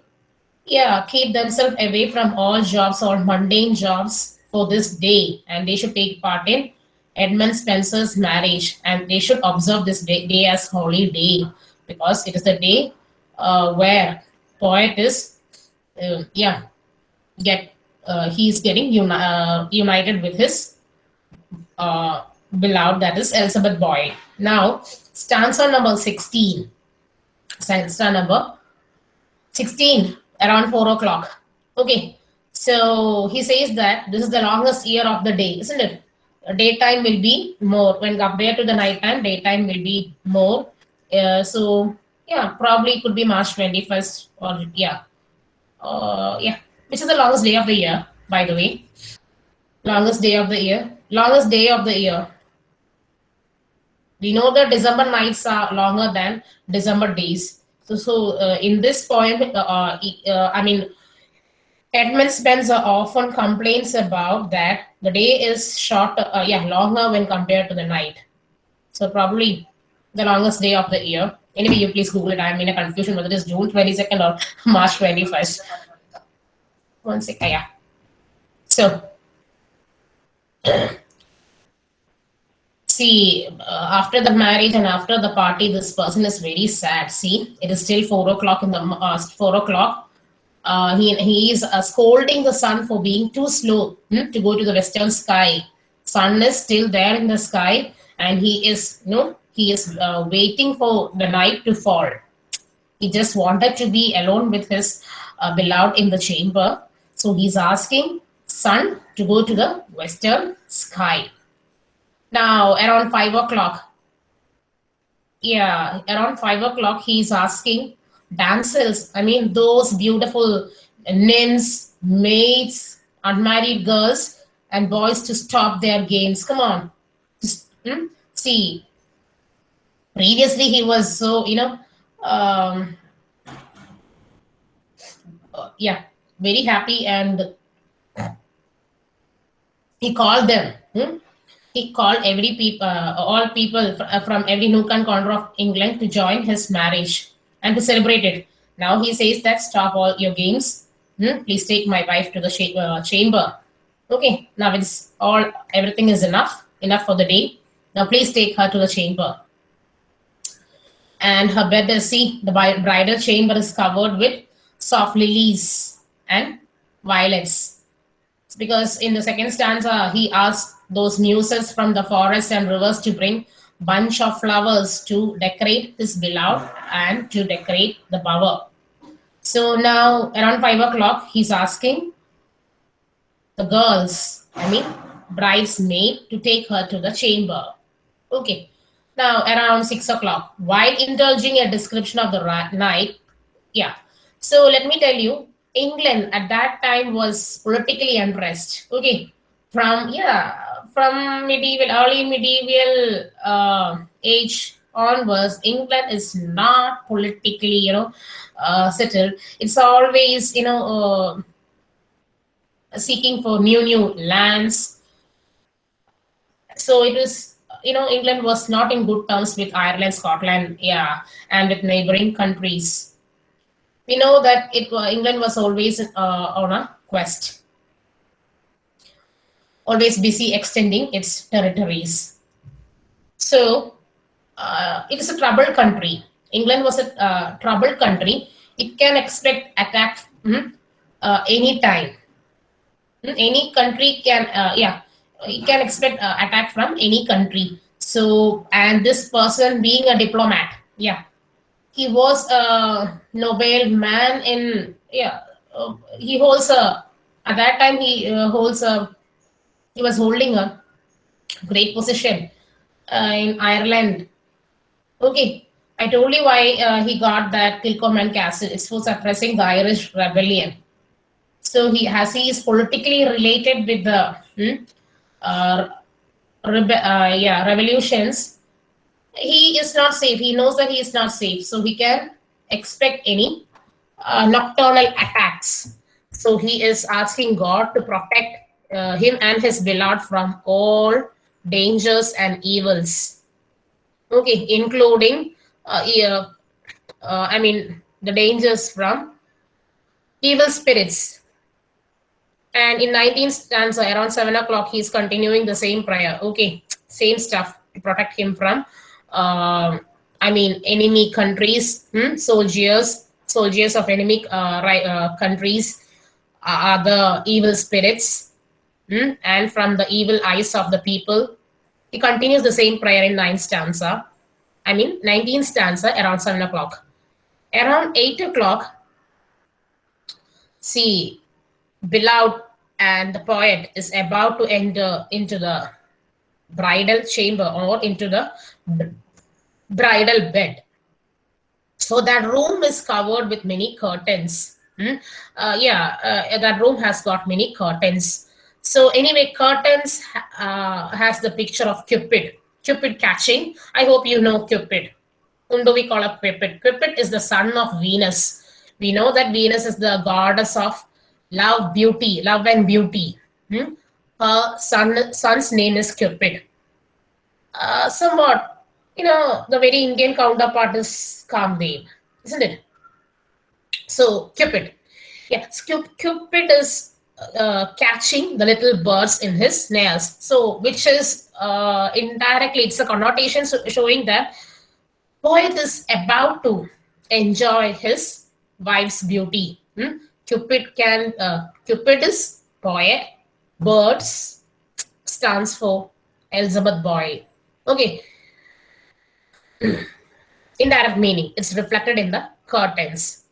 yeah, keep themselves away from all jobs or mundane jobs for this day, and they should take part in Edmund Spenser's marriage, and they should observe this day, day as holy day because it is the day uh, where poet is, uh, yeah, get uh, he's getting uni- uh, united with his uh, beloved, that is Elizabeth Boyle. Now, stanza number 16. Stanza number 16, around 4 o'clock. Okay, so he says that this is the longest year of the day, isn't it? Daytime will be more when compared to the nighttime. Daytime will be more. Uh, so yeah, probably could be March 21st or yeah, uh, yeah, which is the longest day of the year, by the way. Longest day of the year. Longest day of the year. We know that December nights are longer than December days. So, so uh, in this point, uh, uh, uh, I mean, Edmund Spenser often complains about that the day is short, uh, yeah, longer when compared to the night. So probably the longest day of the year. Anyway, you please Google it. I'm in a confusion whether it is June 22nd or [LAUGHS] March 21st. One second, yeah. So [CLEARS THROAT] see uh, after the marriage and after the party this person is very sad. See it is still four o'clock in the uh, four o'clock. Uh, he, he is uh, scolding the sun for being too slow hmm, to go to the western sky. Sun is still there in the sky and he is you know he is uh, waiting for the night to fall. He just wanted to be alone with his uh, beloved in the chamber. So he's asking sun to go to the western sky now around five o'clock yeah around five o'clock he's asking damsels i mean those beautiful nymphs maids unmarried girls and boys to stop their games come on hmm? see previously he was so you know um uh, yeah very happy and he called them hmm? He called every people uh, all people uh, from every nook and corner of england to join his marriage and to celebrate it. Now he says that stop all your games. Hmm? please take my wife to the uh, chamber. Okay now it's all everything is enough enough for the day. Now please take her to the chamber. And her bed see the bridal chamber is covered with soft lilies and violets because in the second stanza he asked those muses from the forest and rivers to bring bunch of flowers to decorate his beloved and to decorate the bower so now around five o'clock he's asking the girls i mean bridesmaid to take her to the chamber okay now, around six o'clock, while indulging a description of the night, yeah. So let me tell you, England at that time was politically unrest. Okay, from yeah, from medieval, early medieval uh, age onwards, England is not politically, you know, uh, settled. It's always, you know, uh, seeking for new new lands. So it was you know england was not in good terms with ireland scotland yeah and with neighboring countries we know that it england was always uh, on a quest. Always busy extending its territories. So uh, it is a troubled country. England was a uh, troubled country. It can expect attack mhm, uh, anytime. Mm, any country can uh, yeah you can expect attack from any country. So and this person being a diplomat yeah he was a nobel man in yeah uh, he holds a at that time he uh, holds a he was holding a great position uh, in ireland. Okay i told you why uh, he got that Kilcolman castle. It was suppressing the irish rebellion. So he has he is politically related with the hmm, uh, uh, yeah revolutions he is not safe. He knows that he is not safe. So he can expect any uh, nocturnal attacks. So he is asking god to protect uh, him and his beloved from all dangers and evils. Okay including uh, yeah, uh, i mean the dangers from evil spirits. And in 19th stanza, around 7 o'clock, he's continuing the same prayer. Okay, same stuff to protect him from, um, I mean, enemy countries, hmm, soldiers, soldiers of enemy uh, uh, countries, uh, the evil spirits, hmm, and from the evil eyes of the people. He continues the same prayer in 9th stanza. I mean, 19th stanza, around 7 o'clock. Around 8 o'clock, see, beloved and the poet is about to enter into the bridal chamber or into the bridal bed. So that room is covered with many curtains. Hmm? Uh, yeah uh, that room has got many curtains. So anyway curtains uh, has the picture of cupid. Cupid catching. I hope you know cupid. Whom do we call a cupid. Cupid is the son of venus. We know that venus is the goddess of love beauty love and beauty. Hmm? Her son son's name is cupid uh, somewhat you know the very indian counterpart is kamdev isn't it so cupid yeah Cu- cupid is uh, catching the little birds in his nails. So, which is uh, indirectly, it's a connotation showing that poet is about to enjoy his wife's beauty. Hmm? Cupid can, uh, Cupid is poet, birds stands for Elizabeth Boyle. Okay. [CLEARS THROAT] in Indirect meaning, it's reflected in the curtains.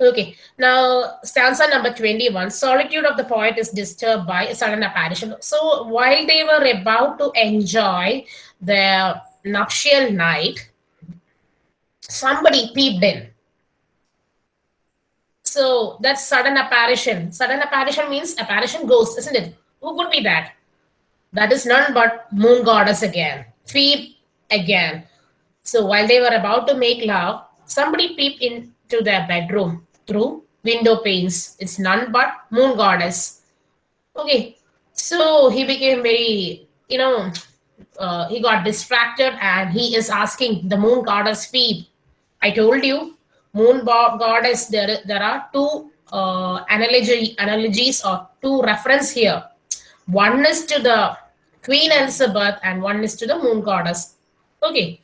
Okay, now stanza number 21 solitude of the poet is disturbed by a sudden apparition. So, while they were about to enjoy their nuptial night, somebody peeped in. So, that's sudden apparition. Sudden apparition means apparition ghost, isn't it? Who could be that? That is none but moon goddess again, Phoebe again. So, while they were about to make love, somebody peeped into their bedroom through window panes. It's none but moon goddess. Okay, so he became very, you know, uh, he got distracted and he is asking the moon goddess Phoebe. I told you, moon goddess. There, there are two uh, analogy analogies or two reference here. One is to the Queen Elizabeth and one is to the moon goddess. Okay,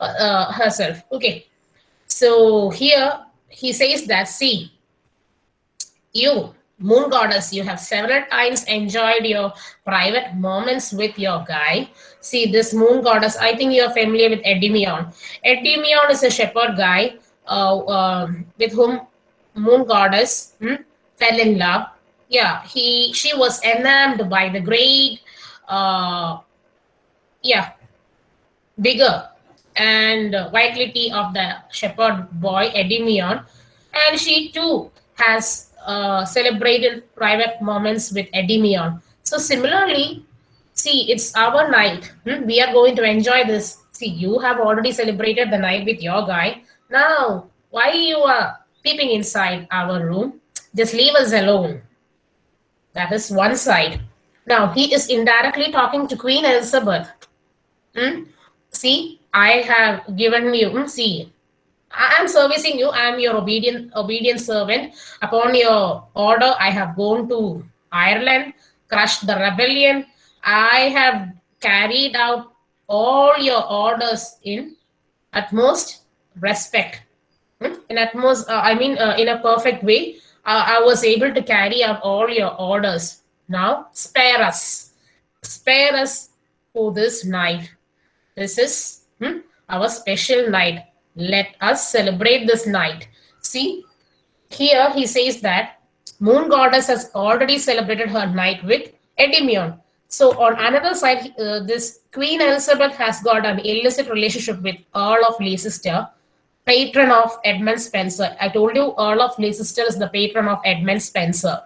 uh, uh, herself. Okay, so here he says that, see, you, moon goddess, you have several times enjoyed your private moments with your guy. See, this moon goddess, I think you're familiar with Endymion. Endymion is a shepherd guy uh, uh, with whom moon goddess hmm, fell in love. Yeah, he she was enamored by the great, uh, yeah, bigger and vitality of the shepherd boy Endymion, and she too has uh, celebrated private moments with Endymion. So similarly, see, it's our night. hmm, We are going to enjoy this. See, you have already celebrated the night with your guy. Now, why you are peeping inside our room? Just leave us alone. That is one side. Now he is indirectly talking to Queen Elizabeth. Hmm? See, I have given you. hmm, See, I am servicing you. I am your obedient obedient servant. Upon your order, I have gone to Ireland, crushed the rebellion. I have carried out all your orders in utmost respect. Hmm? In utmost, uh, I mean, uh, in a perfect way. Uh, I was able to carry out all your orders. Now, spare us. Spare us for this night. This is hmm, our special night. Let us celebrate this night. See, here he says that Moon Goddess has already celebrated her night with Endymion. So on another side, uh, this Queen Elizabeth has got an illicit relationship with Earl of Leicester, patron of Edmund Spenser. I told you Earl of Leicester is the patron of Edmund Spenser.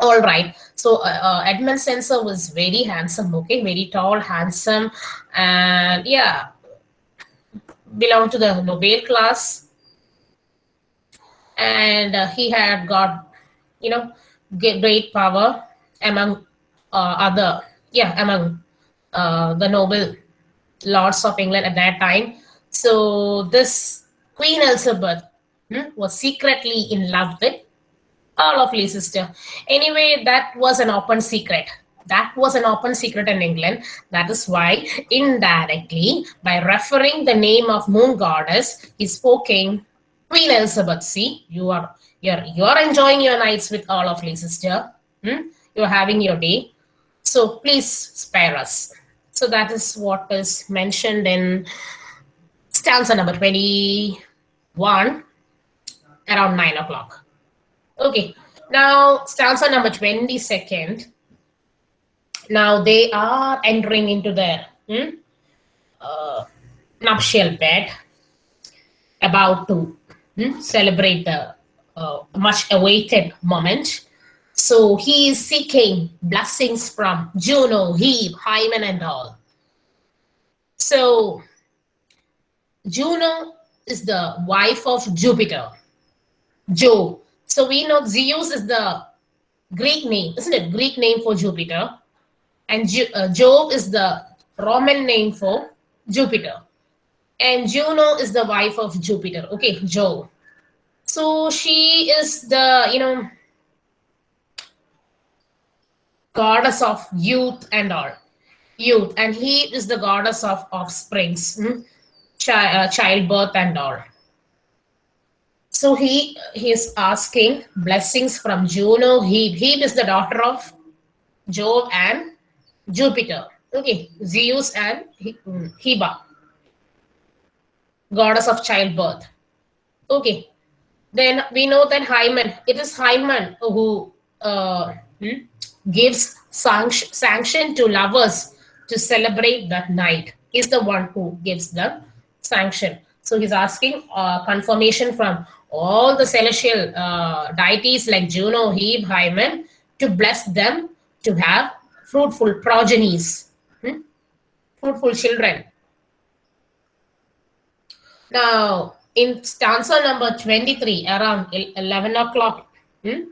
All right. So uh, uh, Edmund Spenser was very handsome. Okay, very tall, handsome, and yeah, belonged to the Nobel class. And uh, he had got, you know, great power among uh, other, yeah, among uh, the noble lords of England at that time. So this Queen Elizabeth hmm, was secretly in love with Earl of Leicester. Anyway, that was an open secret. That was an open secret in England. That is why, indirectly, by referring the name of Moon Goddess, he's spoken Queen Elizabeth. See, you are you're you're enjoying your nights with Earl of Leicester. Hmm? You're having your day. So please spare us. So that is what is mentioned in stanza number 21 around 9 o'clock. Okay, now stanza number 22nd. Now they are entering into their hmm, uh, nuptial bed, about to hmm, celebrate the uh, much awaited moment. So he is seeking blessings from Juno, Hebe, Hymen, and all. So Juno is the wife of Jupiter, Jove. So we know Zeus is the Greek name, isn't it? Greek name for Jupiter. And Ju- uh, Jove is the Roman name for Jupiter. And Juno is the wife of Jupiter. Okay, Jove. So she is the, you know, goddess of youth and all. Youth, and he is the goddess of offsprings, hmm? Chi- uh, childbirth and all. So he he is asking blessings from Juno. Hebe. Hebe is the daughter of Jove and Jupiter. Okay, Zeus and mm, Heba, goddess of childbirth. Okay, then we know that Hymen. It is Hymen who uh, hmm, gives sanction, sanction to lovers to celebrate that night. Is the one who gives the sanction. So he's asking uh, confirmation from all the celestial uh, deities like Juno, Hebe, Hymen to bless them to have fruitful progenies, hmm? fruitful children. Now, in stanza number 23, around 11 o'clock hmm,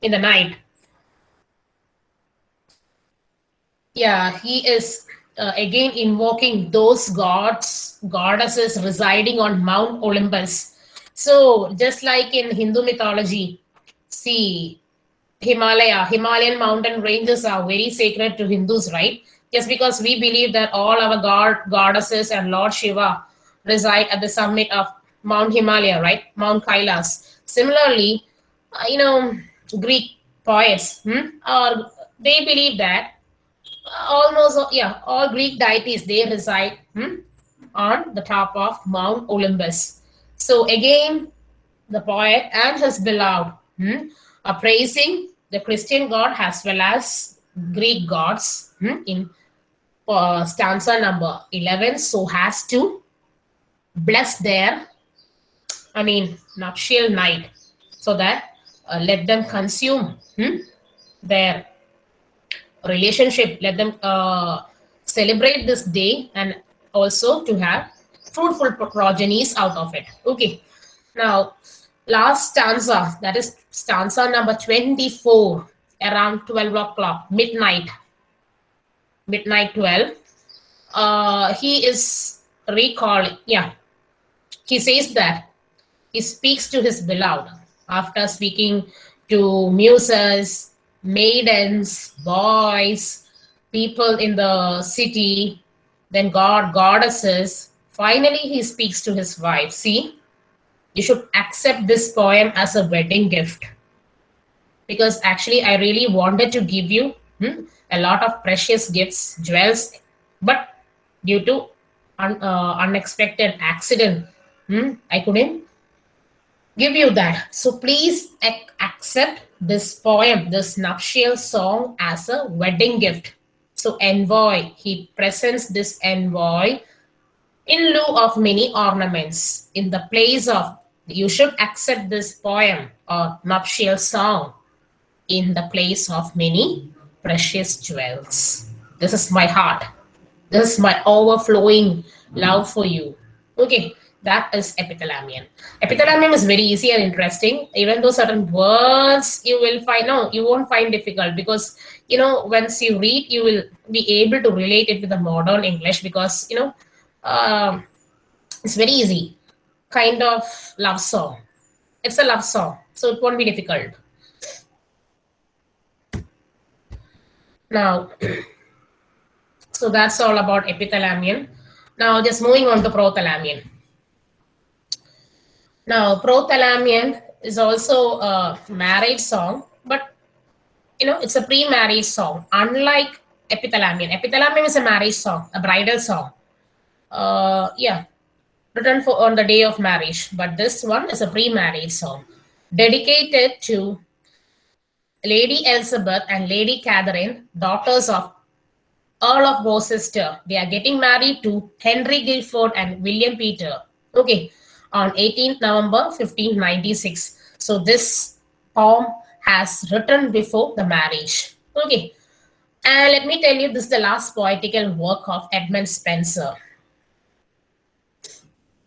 in the night, yeah, he is uh, again invoking those gods, goddesses residing on Mount Olympus. So, just like in Hindu mythology, see, Himalaya, Himalayan mountain ranges are very sacred to Hindus, right? Just because we believe that all our god, goddesses and Lord Shiva reside at the summit of Mount Himalaya, right? Mount Kailas. Similarly, uh, you know, Greek poets, hmm, or they believe that almost yeah all greek deities they reside hmm, on the top of mount olympus. So again the poet and his beloved hmm, are praising the christian god as well as greek gods hmm, in uh, stanza number 11 so has to bless their i mean nuptial night so that uh, let them consume hmm, their relationship let them uh, celebrate this day and also to have fruitful progenies out of it. Okay. Now last stanza that is stanza number 24 around 12 o'clock midnight. Midnight 12 uh, he is recalling yeah. He says that he speaks to his beloved after speaking to muses maidens, boys, people in the city, then God, goddesses. Finally, he speaks to his wife. See, you should accept this poem as a wedding gift. Because actually, I really wanted to give you hmm, a lot of precious gifts, jewels, but due to un, uh, unexpected accident, hmm, I couldn't give you that. So please ac- accept this poem, this nuptial song, as a wedding gift. So, envoy, he presents this envoy in lieu of many ornaments. In the place of, you should accept this poem or nuptial song in the place of many precious jewels. This is my heart. This is my overflowing love for you. Okay, that is epithalamium. Epithalamium is very easy and interesting, even though certain words you will find, no, you won't find difficult because, you know, once you read, you will be able to relate it with the modern English because, you know, um, it's very easy. Kind of love song. It's a love song, so it won't be difficult. Now, [CLEARS THROAT] so that's all about epithalamium. Now, just moving on to prothalamium. Now, prothalamium is also a marriage song, but you know, it's a pre-marriage song. Unlike epithalamium, epithalamium is a marriage song, a bridal song. Uh, yeah, written for on the day of marriage, but this one is a pre-marriage song dedicated to Lady Elizabeth and Lady Catherine, daughters of Earl of Worcester. They are getting married to Henry Guilford and William Peter. Okay, on 18th November 1596. So this poem has written before the marriage. Okay, and let me tell you, this is the last poetical work of Edmund Spenser.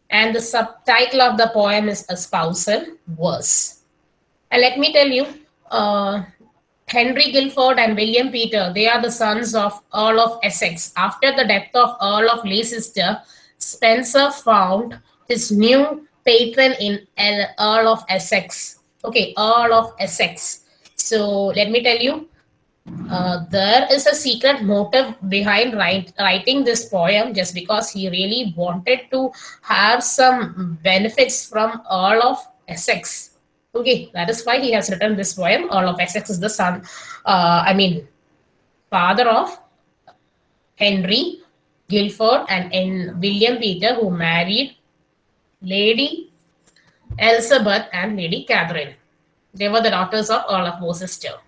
And the subtitle of the poem is A Spousal Verse. And let me tell you, uh, Henry Guilford and William Peter, they are the sons of Earl of Essex. After the death of Earl of Leicester, Spenser found his new patron in Earl of Essex. Okay, Earl of Essex. So let me tell you, uh, there is a secret motive behind write, writing this poem just because he really wanted to have some benefits from Earl of Essex. Okay, that is why he has written this poem. Earl of Essex is the son, uh, I mean, father of Henry Guilford and in William Peter, who married Lady Elizabeth and Lady Catherine. They were the daughters of Earl of Worcester.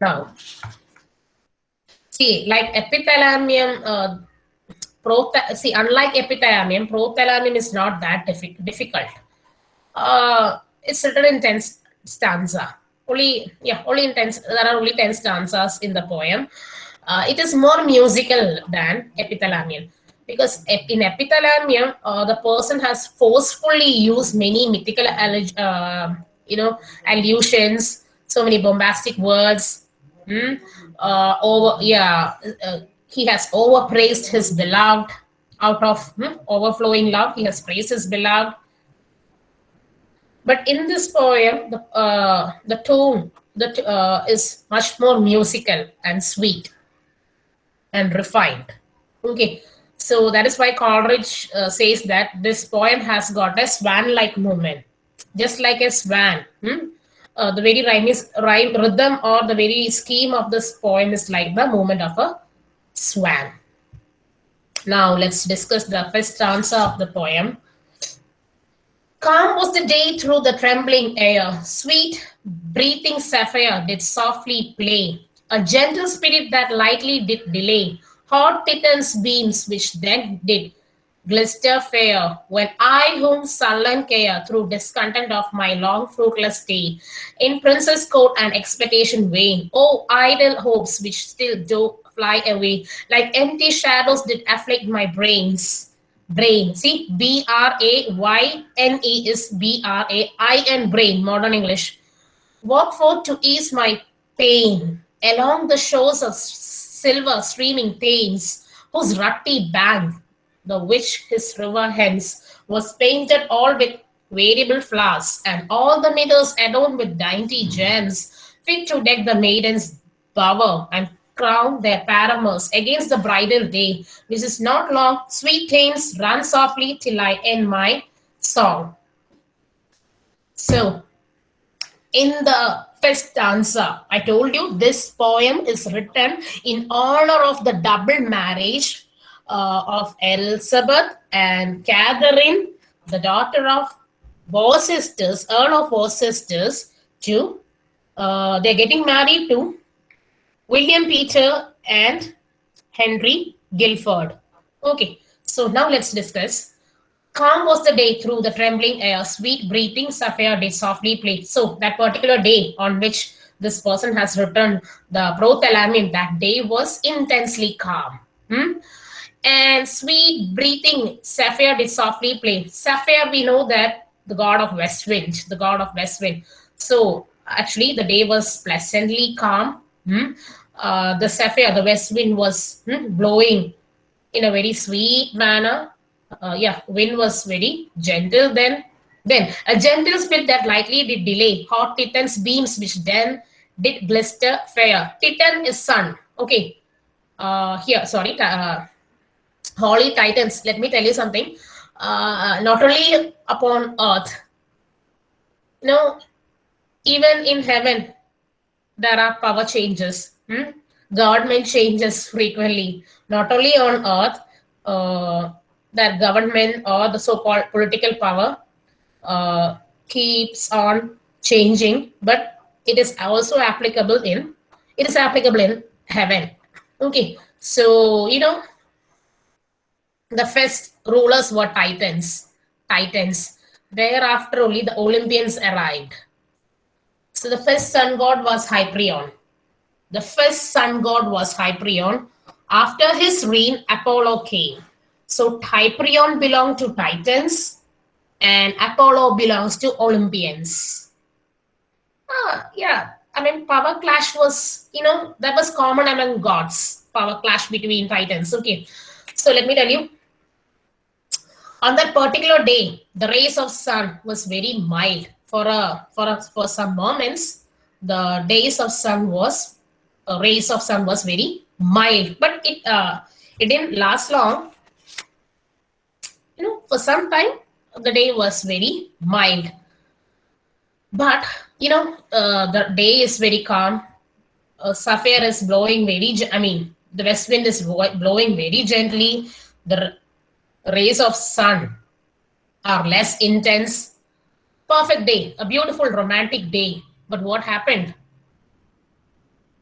Now, see, like epithalamium, uh, see, unlike epithalamium, prothalamium is not that diffi- difficult. Uh, it's written in 10 stanza. Only, yeah, only in 10, there are only 10 stanzas in the poem. Uh, it is more musical than epithalamium because in epithalamium, uh, the person has forcefully used many mythical, uh, you know, allusions, so many bombastic words, Hmm? Uh, over, yeah, uh, he has overpraised his beloved out of hmm, overflowing love. He has praised his beloved. But in this poem, the uh, the tone that uh, is much more musical and sweet and refined. Okay, so that is why Coleridge uh, says that this poem has got a swan-like movement, just like a swan. hmm? uh, the very rhyme is rhyme rhythm or the very scheme of this poem is like the movement of a swan. Now let's discuss the first stanza of the poem. Calm was the day through the trembling air, sweet breathing Zephyr did softly play, a gentle spirit that lightly did delay, hot Titan's beams which then did glister fair, when I whom sullen care through discontent of my long fruitless stay, in princess court and expectation vain, oh idle hopes which still do fly away, like empty shadows did afflict my brains. Brain, see, B R A Y N E is B R A I N brain, modern English. Walk forth to ease my pain along the shores of silver streaming Thames, whose rutty bank the which his river hence was painted all with variable flowers, and all the meadows adorned with dainty gems, fit to deck the maiden's bower and crown their paramours against the bridal day, which is not long. Sweet Thames, run softly till I end my song. So, in the first answer. I told you this poem is written in honor of the double marriage uh, of Elizabeth and Catherine, the daughter of Worcester's, Earl of Worcester's, to uh, they're getting married to William Peter and Henry Guilford. Okay, so now let's discuss. Calm was the day through the trembling air, sweet breathing Zephyr did softly play. So that particular day on which this person has written the prothalamium, that day was intensely calm. Hmm? and sweet breathing Zephyr did softly play Zephyr we know that the god of west wind the god of west wind so actually the day was pleasantly calm hmm? uh, the Zephyr the west wind was hmm, blowing in a very sweet manner uh, yeah wind was very gentle then. Then a gentle spirit that lightly did delay. Hot titan's beams which then did blister fair titan is sun. Okay. Uh here sorry uh, holy titans. Let me tell you something. Uh, not only upon earth. No, even in heaven there are power changes. Hmm? government changes frequently. Not only on earth uh, that government or the so-called political power uh, keeps on changing but it is also applicable in it is applicable in heaven. Okay so you know the first rulers were titans titans. Thereafter only the olympians arrived. So the first sun god was hyperion the first sun god was hyperion after his reign apollo came so hyperion belonged to titans and apollo belongs to olympians. Ah, yeah. I mean power clash was you know that was common among gods power clash between titans. Okay. So let me tell you. On that particular day the rays of sun was very mild for a for a, for some moments. The days of sun was uh, rays of sun was very mild, but it uh, it didn't last long. For some time the day was very mild, but you know uh, the day is very calm. Uh, is blowing very, I mean, the west wind is blowing very gently. The rays of sun are less intense. Perfect day, a beautiful romantic day. But what happened?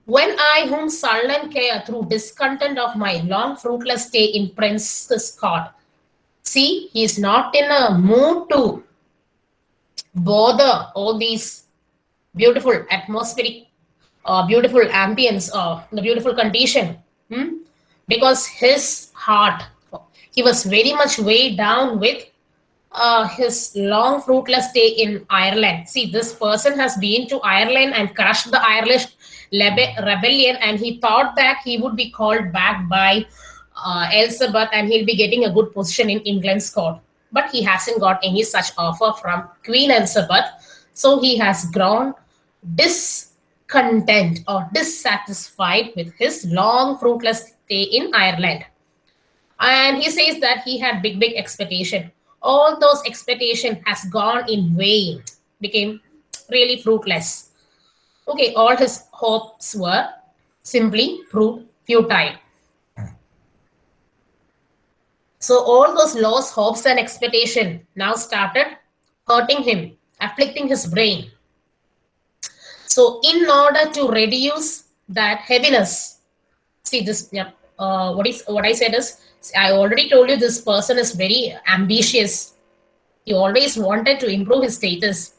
When I whom sullen care through discontent of my long fruitless stay in Prince's court. See, he is not in a mood to bother all these beautiful atmospheric, uh, beautiful ambience, uh, the beautiful condition. hmm? Because his heart, he was very much weighed down with uh, his long fruitless stay in Ireland. See, this person has been to Ireland and crushed the Irish rebellion, and he thought that he would be called back by uh, Elizabeth and he'll be getting a good position in England's court. But he hasn't got any such offer from Queen Elizabeth, so he has grown discontent or dissatisfied with his long fruitless stay in Ireland. And he says that he had big big expectation. All those expectation has gone in vain. Became really fruitless. Okay all his hopes were simply proved futile so all those lost hopes and expectation now started hurting him afflicting his brain. So in order to reduce that heaviness see this yeah, uh, what is what i said is i already told you this person is very ambitious. He always wanted to improve his status.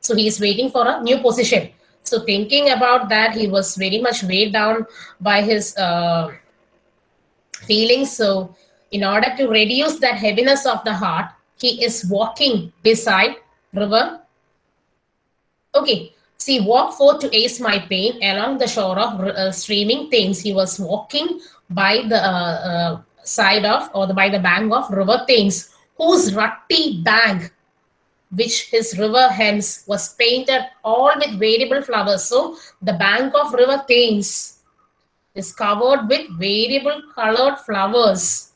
So he is waiting for a new position. So thinking about that he was very much weighed down by his uh, feelings. So in order to reduce that heaviness of the heart he is walking beside river okay See, walk forth to ace my pain along the shore of uh, streaming Thames. He was walking by the uh, uh, side of or the, by the bank of River Thames, whose rutty bank, which his river hence was painted all with variable flowers. So the bank of River Thames is covered with variable colored flowers.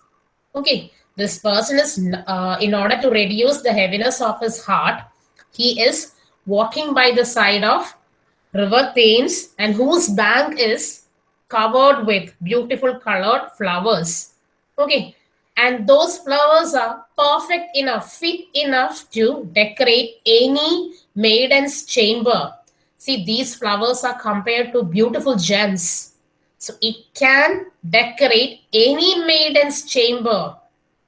Okay, this person is uh, in order to reduce the heaviness of his heart, he is walking by the side of river Thames and whose bank is covered with beautiful colored flowers. Okay, and those flowers are perfect enough, fit enough to decorate any maiden's chamber. See, these flowers are compared to beautiful gems. So it can decorate any maiden's chamber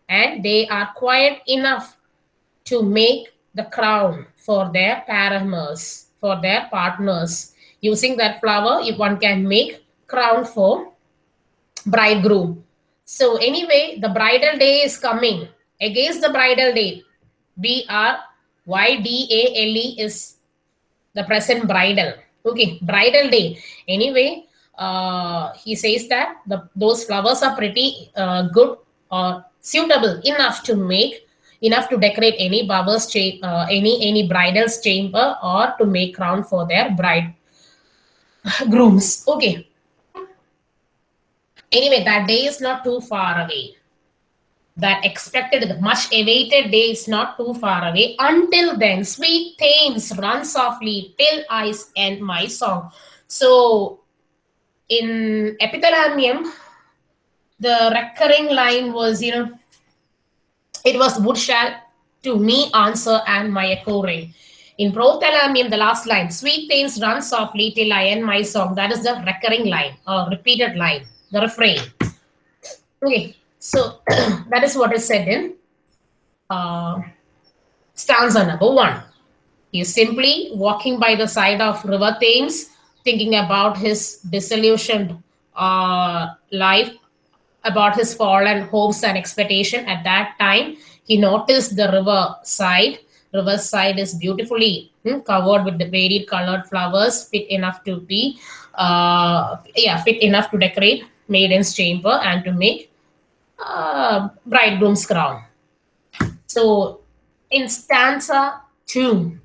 and they are quiet enough to make the crown for their paramours, for their partners. Using that flower, if one can make crown for bridegroom. So anyway, the bridal day is coming. Against the bridal day, B R Y D A L E is the present bridal. Okay, bridal day. Anyway, uh, he says that the those flowers are pretty uh, good or suitable enough to make enough to decorate any bower's cha- uh, any any bridal's chamber or to make crown for their bride [SIGHS] grooms. Okay. Anyway that day is not too far away. That expected much awaited day is not too far away. Until then sweet thames run softly till i end my song. So in epithalamium the recurring line was you know it was wood shall to me answer and my echo ring. In prothalamium, the last line, sweet Thames run softly till I end my song. That is the recurring line or repeated line, the refrain. Okay, so [CLEARS THROAT] that is what is said in uh, stanza number one. Is simply walking by the side of River Thames, thinking about his disillusioned uh, life about his fallen hopes and expectation. At that time he noticed the river side. River side is beautifully hmm, covered with the varied colored flowers fit enough to be uh, yeah fit enough to decorate maiden's chamber and to make uh, bridegroom's crown. So in stanza 2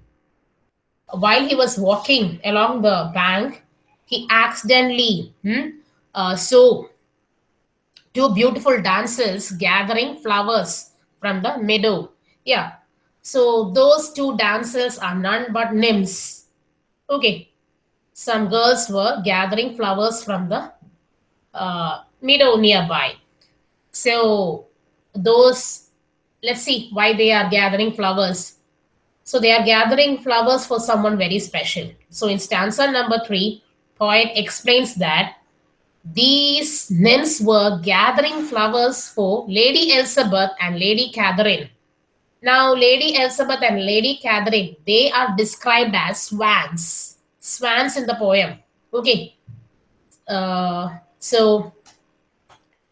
while he was walking along the bank, he accidentally hmm, uh, saw two beautiful dancers gathering flowers from the meadow. Yeah. So those two dancers are none but nymphs. Okay. Some girls were gathering flowers from the uh, meadow nearby. So those, let's see why they are gathering flowers. So they are gathering flowers for someone very special. So in stanza number three, poet explains that these nymphs were gathering flowers for Lady Elizabeth and Lady Catherine. Now, Lady Elizabeth and Lady Catherine, they are described as swans. Swans in the poem. Okay. Uh, so,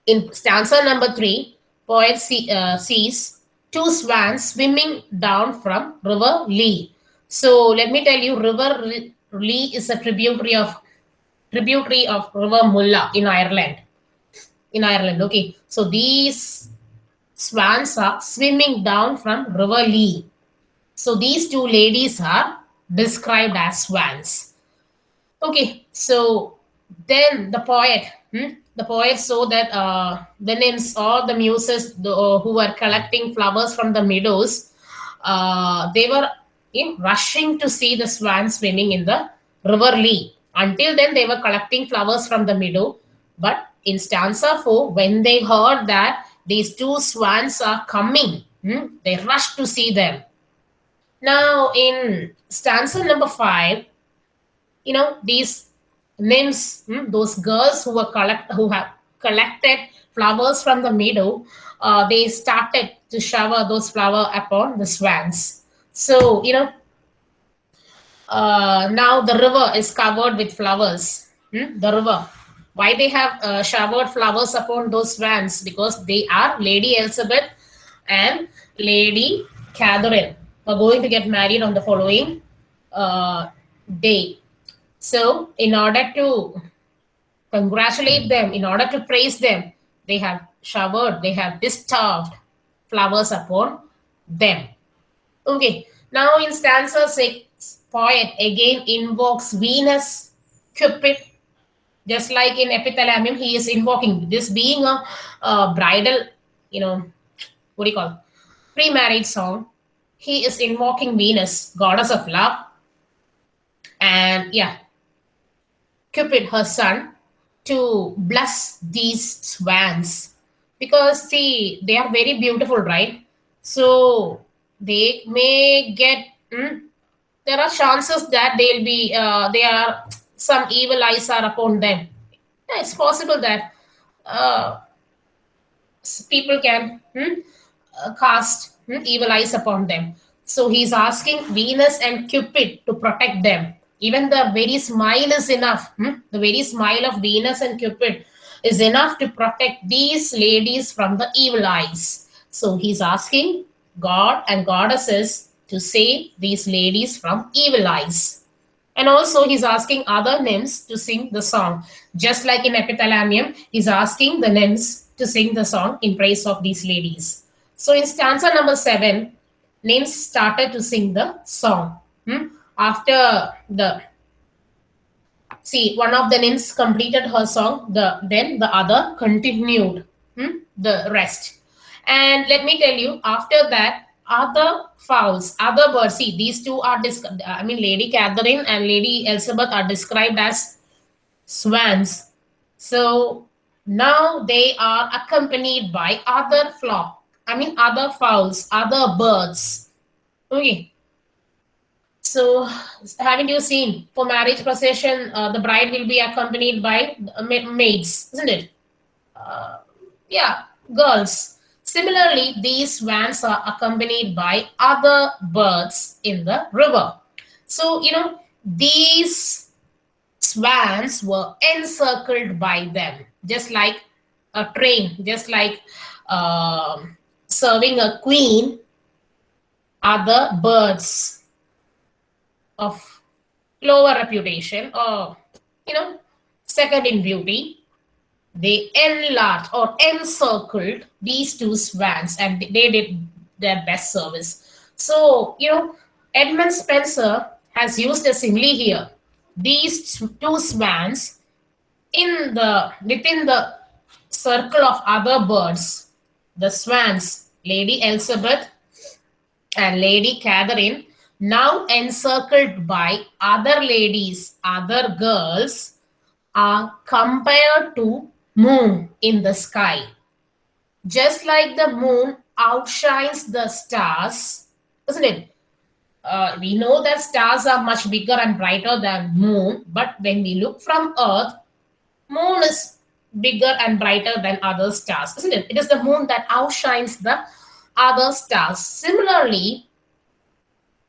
in stanza number three, poet see, uh, sees two swans swimming down from River Lee. So, let me tell you, River Lee is a tributary of tributary of River Mulla in Ireland. In Ireland, okay. So these swans are swimming down from River Lee. So these two ladies are described as swans. Okay, so then the poet, hmm, the poet saw that uh, the nymphs or the muses the, uh, who were collecting flowers from the meadows, uh, they were in rushing to see the swans swimming in the River Lee. Until then, they were collecting flowers from the meadow. But in stanza 4, when they heard that these two swans are coming, hmm, they rushed to see them. Now, in stanza number 5, you know, these nymphs, hmm, those girls who were collect, who have collected flowers from the meadow, uh, they started to shower those flowers upon the swans. So, you know, uh, now the river is covered with flowers. Hmm? The river. Why they have uh, showered flowers upon those swans? Because they are Lady Elizabeth and Lady Catherine are going to get married on the following uh, day. So, in order to congratulate them, in order to praise them, they have showered, they have disturbed flowers upon them. Okay, now in stanza 6, poet again invokes Venus, Cupid, just like in epithalamium, he is invoking this being a, a bridal, you know, what do you call pre-marriage song. He is invoking Venus, goddess of love, and yeah, Cupid, her son, to bless these swans because see they are very beautiful, right? So they may get. Hmm, there are chances that they'll be uh, they are some evil eyes are upon them yeah, it's possible that uh, people can hmm, uh, cast hmm, evil eyes upon them so he's asking venus and cupid to protect them even the very smile is enough hmm? the very smile of venus and cupid is enough to protect these ladies from the evil eyes so he's asking god and goddesses to save these ladies from evil eyes. And also, he's asking other nymphs to sing the song. Just like in Epithalamium, he's asking the nymphs to sing the song in praise of these ladies. So, in stanza number seven, nymphs started to sing the song. Hmm? After the see, one of the nymphs completed her song, the then the other continued hmm? the rest. And let me tell you, after that, other fowls, other birds. See, these two are, I mean, Lady Catherine and Lady Elizabeth are described as swans. So now they are accompanied by other flock, I mean, other fowls, other birds. Okay. So, haven't you seen for marriage procession, uh, the bride will be accompanied by maids, isn't it? Uh, yeah, girls Similarly, these vans are accompanied by other birds in the river. So, you know, these swans were encircled by them, just like a train, just like uh, serving a queen, other birds of lower reputation or, you know, second in beauty they enlarged or encircled these two swans and they did their best service. So, you know, Edmund Spenser has used a simile here. These two swans in the within the circle of other birds, the swans, Lady Elizabeth and Lady Catherine, now encircled by other ladies, other girls, are compared to moon in the sky. Just like the moon outshines the stars, isn't it? Uh, we know that stars are much bigger and brighter than moon, but when we look from Earth, moon is bigger and brighter than other stars, isn't it? It is the moon that outshines the other stars. Similarly,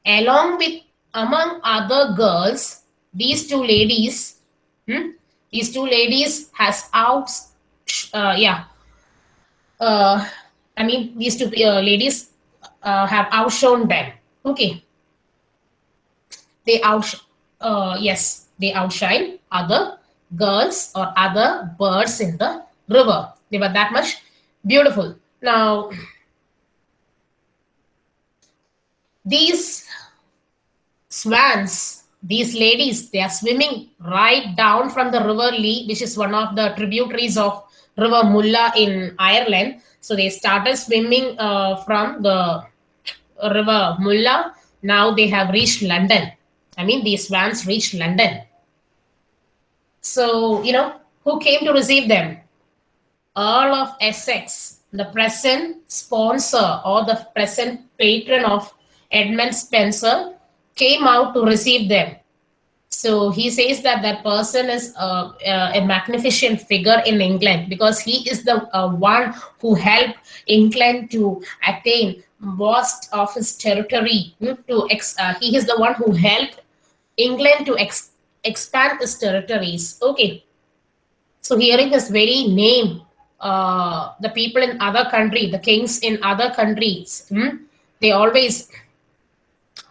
along with among other girls, these two ladies, hmm, these two ladies has out, uh, yeah, uh, I mean these two uh, ladies uh, have outshone them. Okay, they out, uh, yes, they outshine other girls or other birds in the river. They were that much beautiful. Now, these swans, these ladies, they are swimming right down from the river Lee, which is one of the tributaries of River Mulla in Ireland. So they started swimming uh, from the River Mulla. Now they have reached London. I mean, these swans reached London. So, you know, who came to receive them? Earl of Essex, the present sponsor or the present patron of Edmund Spenser, came out to receive them. So he says that that person is uh, uh, a magnificent figure in England because he is the uh, one who helped England to attain most of his territory. hmm, To ex- uh, he is the one who helped England to ex- expand its territories. Okay. So hearing his very name, the people in other country, the kings in other countries, hmm, they always,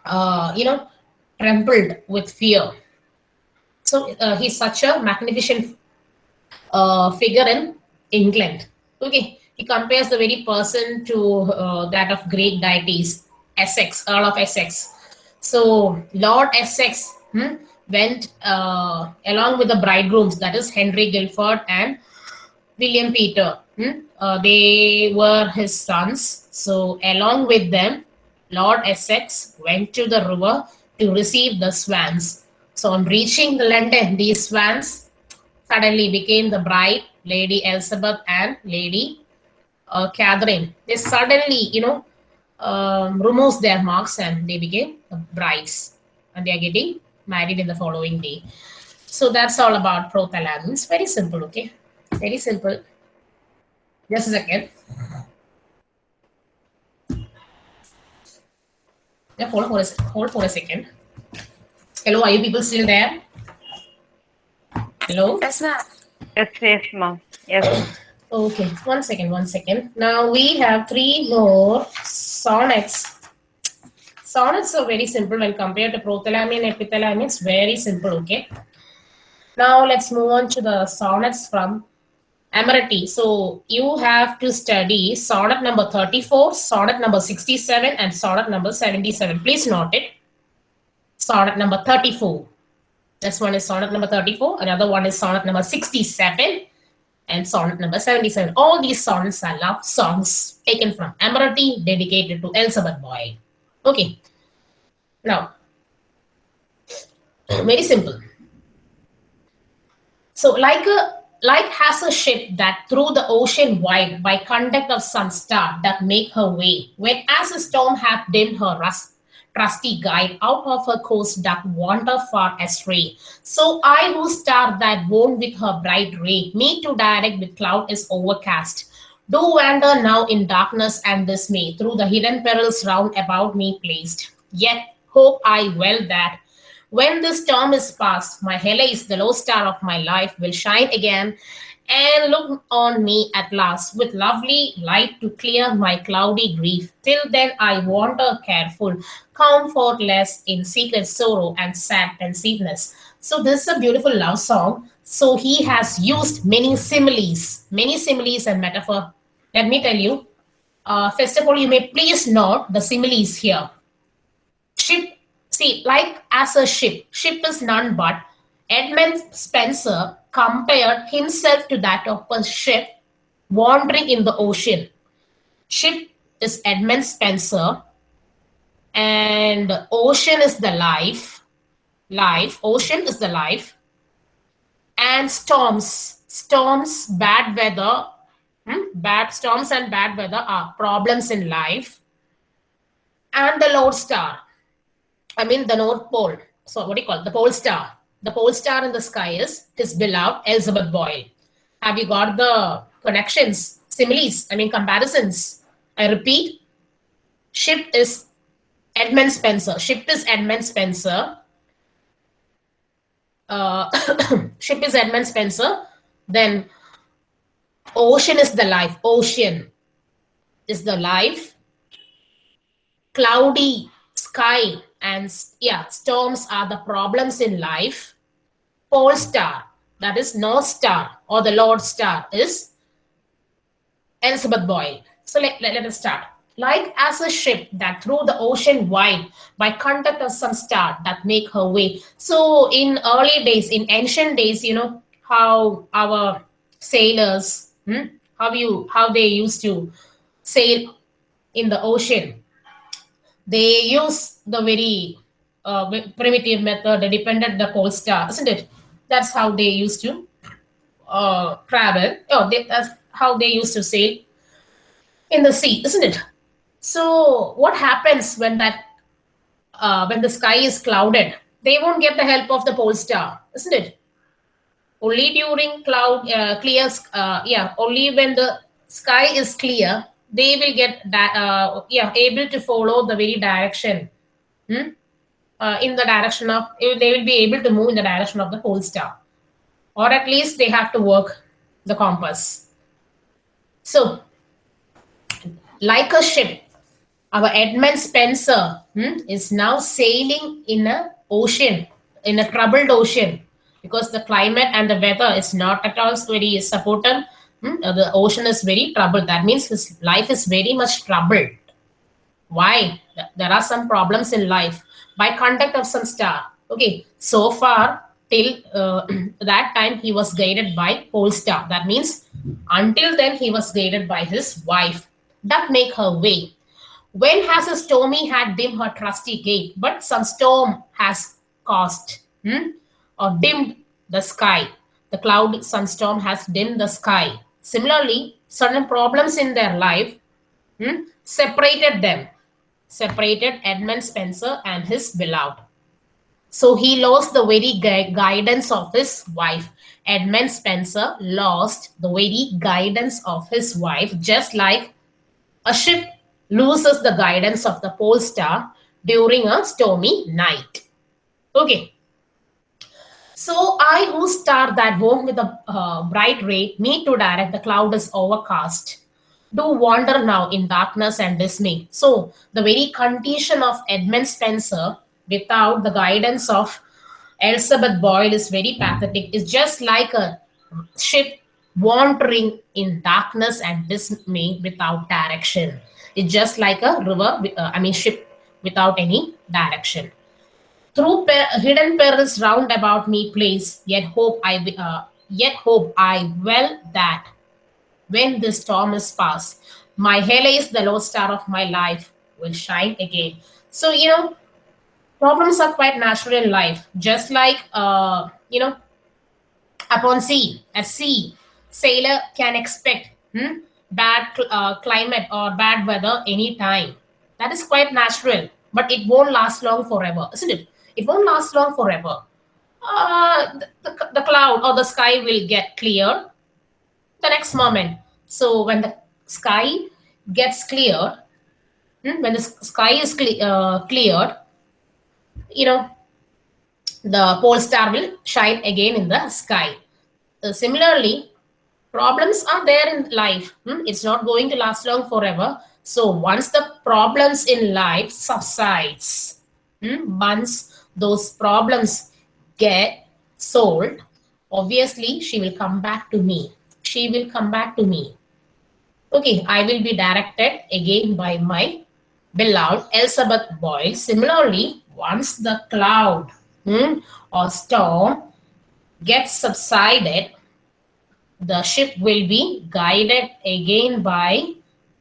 uh, you know, trembled with fear. So uh, he's such a magnificent uh, figure in England. Okay, he compares the very person to uh, that of great deities, Essex, Earl of Essex. So Lord Essex hmm, went uh, along with the bridegrooms, that is Henry Guilford and William Peter. hmm, uh, they were his sons. So along with them, Lord Essex went to the river to receive the swans. So on reaching the London, these swans suddenly became the bride, Lady Elizabeth and Lady uh, Catherine. They suddenly, you know, um, removes their marks and they became the brides, and they are getting married in the following day. So that's all about Prothalam. It's very simple, okay? Very simple. Just a second. Yeah, hold for a, hold for a second. Hello, are you people still there? Hello? Yes, ma'am. Yes, yes, ma'am. Yes. Okay, one second, one second. Now we have three more sonnets. Sonnets are very simple when compared to prothalamion and epithalamion. It's very simple, okay? Now let's move on to the sonnets from Amoretti. So you have to study sonnet number 34, sonnet number 67, and sonnet number 77. Please note it. Sonnet number 34. This one is sonnet number 34. Another one is sonnet number 67 and sonnet number 77. All these sonnets are love songs taken from Amoretti dedicated to Elizabeth Boyle. Okay. Now, very simple. So, like a like has a ship that through the ocean wide by conduct of sun star that make her way, when as a storm hath dimmed her rust, trusty guide out of her course doth wander far astray. So I who star that wone with her bright ray, me to direct with cloud is overcast. Do wander now in darkness and dismay, through the hidden perils round about me placed. Yet hope I well that when this storm is past, my Helice, the lodestar of my life, will shine again and look on me at last with lovely light to clear my cloudy grief. Till then, I wander careful, comfortless in secret sorrow and sad pensiveness. So, this is a beautiful love song. So, he has used many similes, many similes and metaphor. Let me tell you. Uh, first of all, you may please note the similes here. Ship see, like as a ship, ship is none but Edmund Spenser compared himself to that of a ship wandering in the ocean. Ship is Edmund Spenser, and ocean is the life. Life, ocean is the life, and storms, storms, bad weather, hmm, bad storms and bad weather are problems in life. And the lodestar, I mean the North Pole. So what do you call it? The pole star? The pole star in the sky is his beloved Elizabeth Boyle. Have you got the connections, similes, I mean comparisons? I repeat, ship is Edmund Spenser. Ship is Edmund Spenser. Uh, [COUGHS] ship is Edmund Spenser. Then ocean is the life. Ocean is the life. Cloudy sky and yeah, storms are the problems in life. Pole star, that is North Star or the lodestar is Elizabeth Boyle. So let, let, let us start. Like as a ship that through the ocean wide by contact of some star that make her way. So in early days, in ancient days, you know how our sailors, hmm, how you how they used to sail in the ocean. They use the very uh, primitive method. They depended the pole star, isn't it? That's how they used to uh, travel. Oh, they, that's how they used to sail in the sea, isn't it? So what happens when that uh, when the sky is clouded? They won't get the help of the pole star, isn't it? Only during cloud uh, clear, uh, yeah, only when the sky is clear, they will get that, uh, yeah, able to follow the very direction. Hmm? Uh, in the direction of, they will be able to move in the direction of the pole star, or at least they have to work the compass. So, like a ship, our Edmund Spenser hmm, is now sailing in a ocean, in a troubled ocean, because the climate and the weather is not at all very supportive. Hmm? The ocean is very troubled. That means his life is very much troubled. Why? There are some problems in life by contact of some star. Okay, so far till uh, [CLEARS THROAT] that time he was guided by pole star. That means until then he was guided by his wife. That make her way when has a stormy had dim her trusty gate, but some storm has caused hmm, or dimmed the sky. The cloud sunstorm has dimmed the sky. Similarly, certain problems in their life hmm, separated them, separated Edmund Spenser and his beloved. So he lost the very gu guidance of his wife. Edmund Spenser lost the very guidance of his wife, just like a ship loses the guidance of the pole star during a stormy night. Okay. So I who star that won't with a uh, bright ray need to direct the cloud is overcast. Do wander now in darkness and dismay. So the very condition of Edmund Spenser without the guidance of Elizabeth Boyle is very pathetic. It's just like a ship wandering in darkness and dismay without direction. It's just like a river, uh, I mean ship without any direction. Through hidden perils round about me place, yet hope I uh, yet hope I well that when this storm is past, my is the lodestar of my life will shine again. So you know, problems are quite natural in life. Just like uh, you know, upon sea, at sea, sailor can expect hmm, bad uh, climate or bad weather anytime. That is quite natural, but it won't last long forever, isn't it? It won't last long forever. Uh, the, the cloud or the sky will get clear the next moment. So when the sky gets cleared, hmm, when the sky is cle uh, cleared, you know, the pole star will shine again in the sky. Uh, similarly, problems are there in life. Hmm? It's not going to last long forever. So once the problems in life subsides, hmm? once those problems get solved, obviously she will come back to me. She will come back to me. Okay, I will be directed again by my beloved Elizabeth Boyle. Similarly, once the cloud hmm, or storm gets subsided, the ship will be guided again by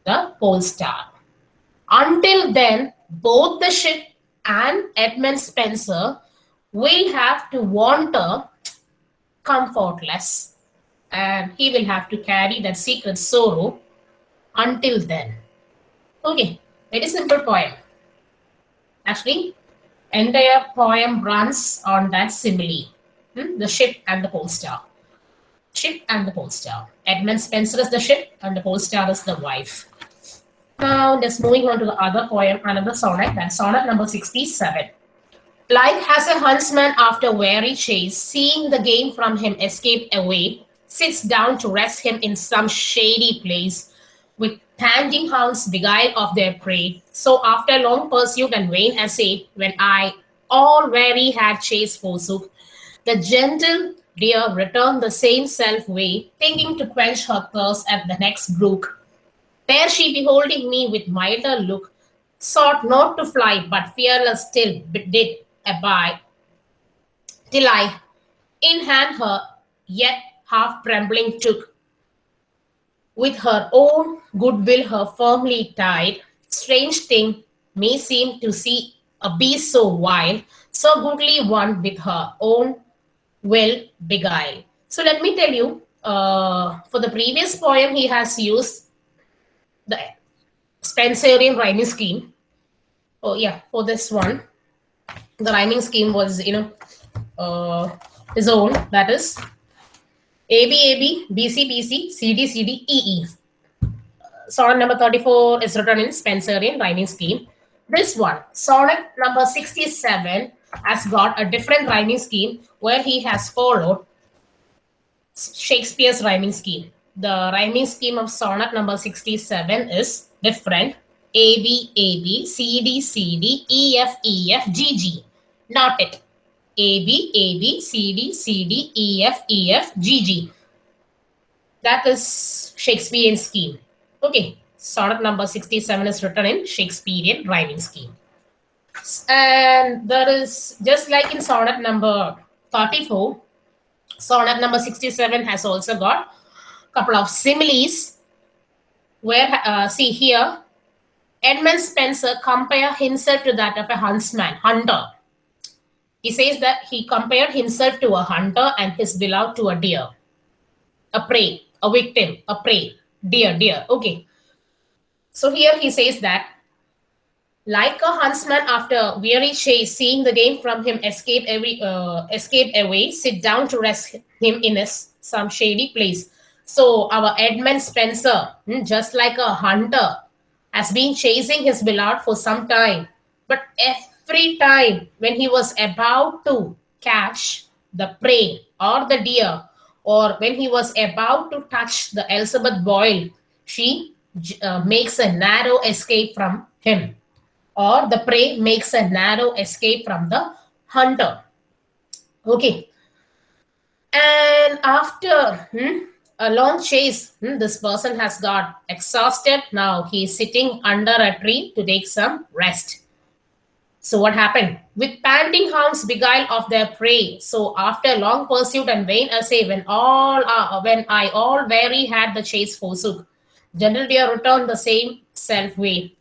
the pole star. Until then, both the ship and Edmund Spenser will have to wander comfortless and he will have to carry that secret sorrow until then. Okay, very simple poem. Actually, entire poem runs on that simile, hmm, the ship and the pole star. Ship and the pole star. Edmund Spenser is the ship and the pole star is the wife. Now, let's moving on to the other poem, another sonnet, that's sonnet number 67. Like has a huntsman after weary chase, seeing the game from him escape away, sits down to rest him in some shady place, with panting hounds beguile of their prey. So after long pursuit and vain essay, when I all weary had chased forsook, the gentle deer returned the same self way, thinking to quench her thirst at the next brook. There she, beholding me with milder look, sought not to fly, but fearless still did abide, till I in hand her yet half trembling took. With her own goodwill her firmly tied, strange thing may seem to see a beast so wild, so goodly one with her own will beguile. So let me tell you, uh, for the previous poem, he has used the Spenserian rhyming scheme. Oh yeah, for this one, the rhyming scheme was, you know, uh, his own, that is AB, AB, BC, BC, CD, CD, EE. Sonnet number 34 is written in Spenserian rhyming scheme. This one, sonnet number 67, has got a different rhyming scheme where he has followed Shakespeare's rhyming scheme. The rhyming scheme of sonnet number 67 is different. A, B, A, B, C, D, C, D, E, F, E, F, G, G. Not it. A, B, A, B, C, D, C, D, E, F, E, F, G, G. That is Shakespearean scheme. Okay. Sonnet number 67 is written in Shakespearean rhyming scheme. And there is, just like in sonnet number 34, sonnet number 67 has also got couple of similes where, uh, see here, Edmund Spenser compare himself to that of a huntsman, hunter. He says that he compared himself to a hunter and his beloved to a deer, a prey, a victim, a prey, deer, deer. Okay. So here he says that like a huntsman after weary chase, seeing the game from him escape every uh, escape away, sit down to rest him in a, some shady place. So our Edmund Spenser, hmm, just like a hunter, has been chasing his beloved for some time. But every time when he was about to catch the prey or the deer, or when he was about to touch the Elizabeth Boyle, she uh, makes a narrow escape from him or the prey makes a narrow escape from the hunter. Okay. And after hmm, a long chase, hmm, this person has got exhausted. Now he is sitting under a tree to take some rest. So what happened? With panting hounds beguile of their prey. So after long pursuit and vain essay, when all uh, when I all weary had the chase forsook, General Deer returned the same self way.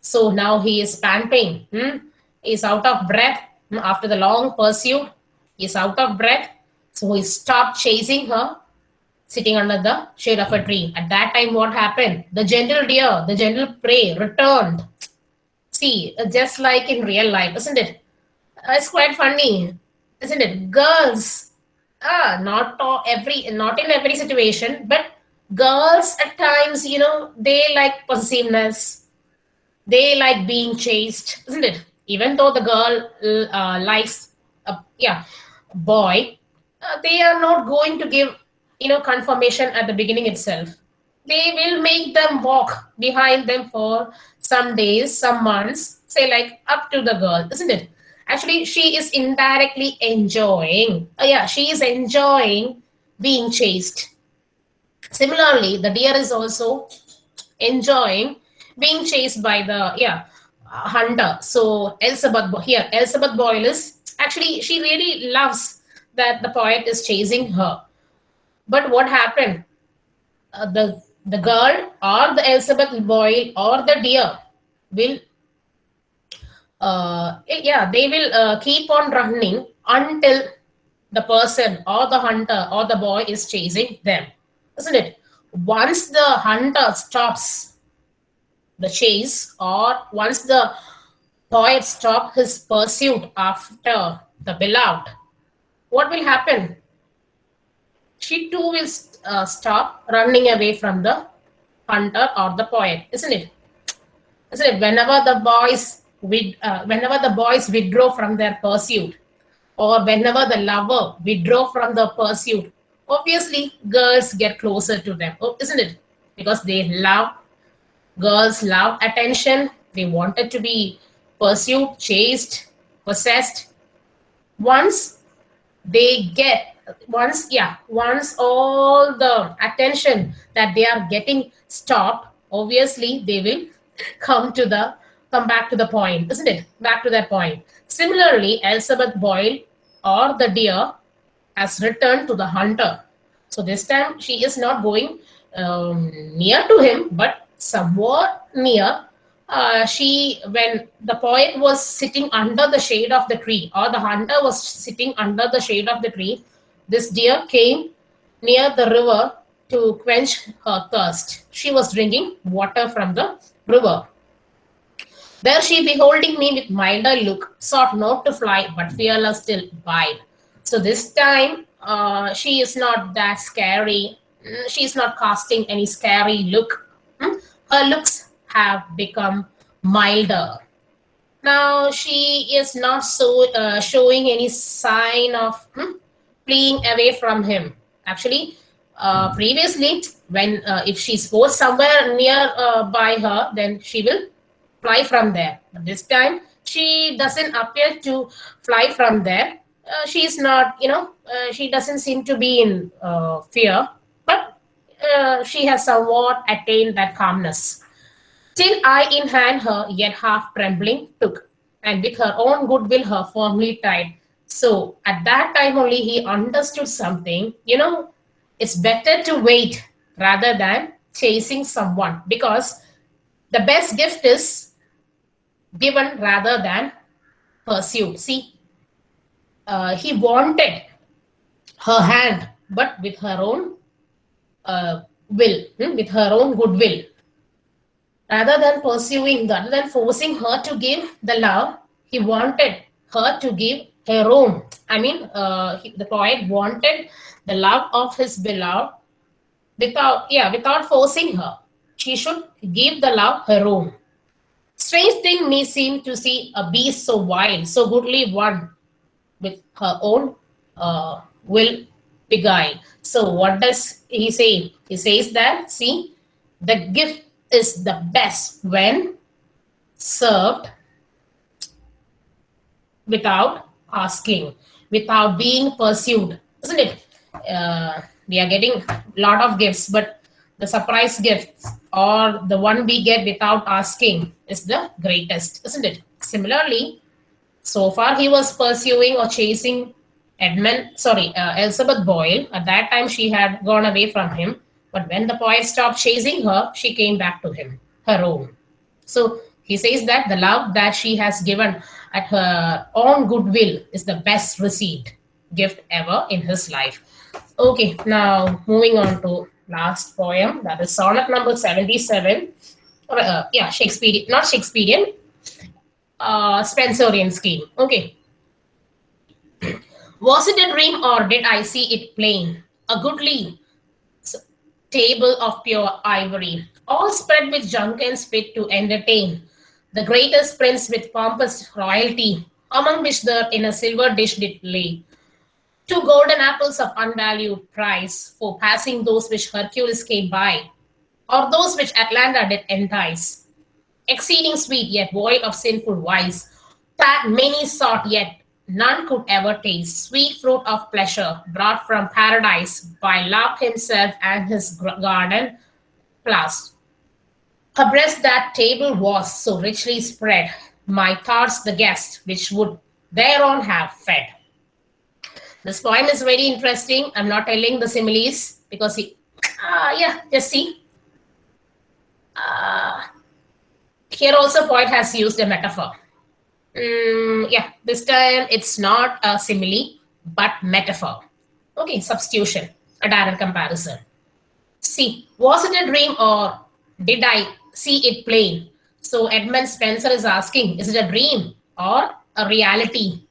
So now he is panting. Hmm? He's out of breath hmm? after the long pursuit. He's out of breath. So he stopped chasing her, sitting under the shade of a tree. At that time, what happened? The gentle deer, the gentle prey returned. See, just like in real life, isn't it? Uh, it's quite funny, isn't it? Girls, ah, not every, not in every situation, but girls at times, you know, they like possessiveness they like being chased, isn't it? Even though the girl uh, likes, a, yeah, boy, uh, they are not going to give, you know, confirmation at the beginning itself. They will make them walk behind them for some days, some months, say like up to the girl, isn't it? Actually, she is indirectly enjoying. Uh, yeah, she is enjoying being chased. Similarly, the deer is also enjoying being chased by the yeah uh, hunter. So Elizabeth here, Elizabeth Boyle is actually she really loves that the poet is chasing her. But what happened? Uh, the the girl or the Elizabeth Boyle or the deer will uh, yeah they will uh, keep on running until the person or the hunter or the boy is chasing them isn't it once the hunter stops the chase or once the boy stops his pursuit after the beloved what will happen she too will uh, stop running away from the hunter or the poet isn't it? Isn't it? Whenever the boys with uh, whenever the boys withdraw from their pursuit or whenever the lover withdraw from the pursuit obviously girls get closer to them. Oh, isn't it? Because they love girls love attention. They wanted to be pursued chased possessed. Once they get once yeah once all the attention that they are getting stopped obviously they will [LAUGHS] come to the come back to the point isn't it? Back to that point. Similarly elizabeth boyle or the deer has returned to the hunter. So this time she is not going um, near to him but somewhat near. Uh, she when the poet was sitting under the shade of the tree or the hunter was sitting under the shade of the tree this deer came near the river to quench her thirst. She was drinking water from the river. There she beholding me with milder look sought not to fly but fearless still bide. So this time uh, she is not that scary. Mm, she is not casting any scary look. Hmm? her looks have become milder. Now she is not so uh, showing any sign of hmm, fleeing away from him. Actually uh, previously when uh, if she goes somewhere near uh, by her then she will fly from there. But this time she doesn't appear to fly from there. Uh, she is not you know uh, she doesn't seem to be in uh, fear. But uh, she has somewhat attained that calmness. Till I in hand her, yet half trembling, took, and with her own goodwill her firmly tied. So at that time only he understood something. You know, it's better to wait rather than chasing someone because the best gift is given rather than pursued. See, uh, he wanted her hand, but with her own uh, will, hmm, with her own goodwill rather than pursuing, rather than forcing her to give the love, he wanted her to give her own. I mean, uh, he, the poet wanted the love of his beloved without, yeah, without forcing her. She should give the love her own. Strange thing me seem to see a beast so wild, so goodly one, with her own uh, will beguile. So what does he say? He says that, see, the gift is the best when served without asking, without being pursued, isn't it? Uh, we are getting a lot of gifts, but the surprise gifts or the one we get without asking is the greatest, isn't it? Similarly, so far he was pursuing or chasing Edmund, sorry, uh, Elizabeth Boyle. At that time, she had gone away from him. But when the poet stopped chasing her, she came back to him, her own. So he says that the love that she has given at her own goodwill is the best received gift ever in his life. Okay, now moving on to last poem, that is sonnet number 77. Uh, yeah, Shakespearean, not Shakespearean, uh, Spenserian scheme. Okay. Was it a dream or did I see it plain? A goodly table of pure ivory, all spread with junkins fit to entertain the greatest prince with pompous royalty, among which there in a silver dish did lay. Two golden apples of unvalued price for passing those which Hercules came by, or those which Atlanta did entice. Exceeding sweet yet void of sinful vice, that many sought yet none could ever taste, sweet fruit of pleasure brought from paradise by love himself and his garden plus. Her breast that table was so richly spread, my thoughts the guest, which would thereon have fed. This poem is very interesting. I'm not telling the similes because he, ah, yeah, just see. Uh, here also poet has used a metaphor. Mm, yeah, this time it's not a simile, but metaphor. Okay, substitution, a direct comparison. See, was it a dream or did I see it plain? So Edmund Spenser is asking, is it a dream or a reality?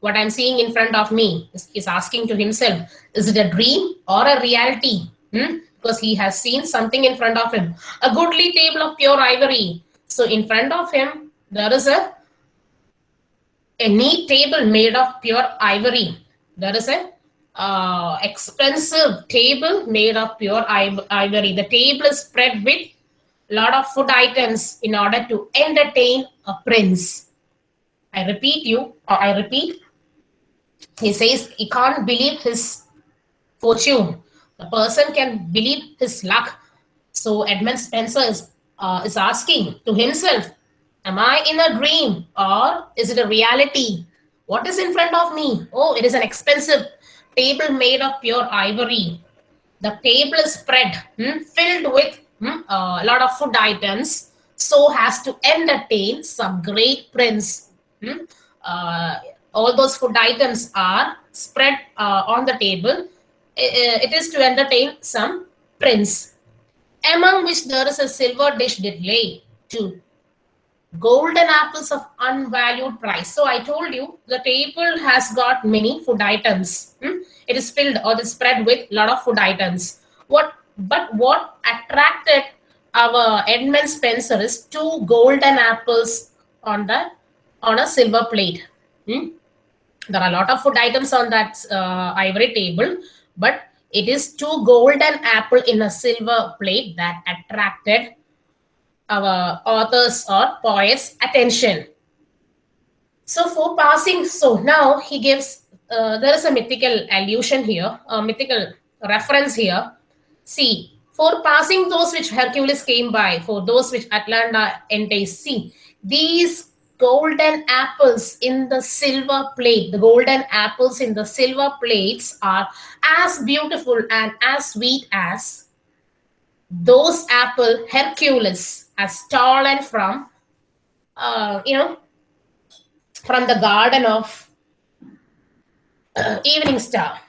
What I'm seeing in front of me is, is asking to himself, is it a dream or a reality? Hmm? Because he has seen something in front of him. A goodly table of pure ivory. So in front of him, there is a, a neat table made of pure ivory. There is a uh, expensive table made of pure ivory. The table is spread with lot of food items in order to entertain a prince. I repeat you, or I repeat. He says he can't believe his fortune. The person can believe his luck. So Edmund Spenser is, uh, is asking to himself, am I in a dream or is it a reality? What is in front of me? Oh, it is an expensive table made of pure ivory. The table is spread, hmm, filled with hmm, a lot of food items, so has to entertain some great prince. Hmm? Uh, all those food items are spread uh, on the table. It is to entertain some prince, among which there is a silver dish did lay to golden apples of unvalued price. So I told you the table has got many food items. Hmm? It is filled or is spread with a lot of food items. What but what attracted our Edmund Spenser is two golden apples on the on a silver plate. Hmm? There are a lot of food items on that uh, ivory table, but it is two golden apple in a silver plate that attracted our authors or poets' attention. So for passing, so now he gives, uh, there is a mythical allusion here, a mythical reference here. See, for passing those which Hercules came by, for those which Atalanta enticed, see, these golden apples in the silver plate, the golden apples in the silver plates are as beautiful and as sweet as those apple Hercules has stolen from, uh, you know, from the garden of [CLEARS THROAT] Evening Star.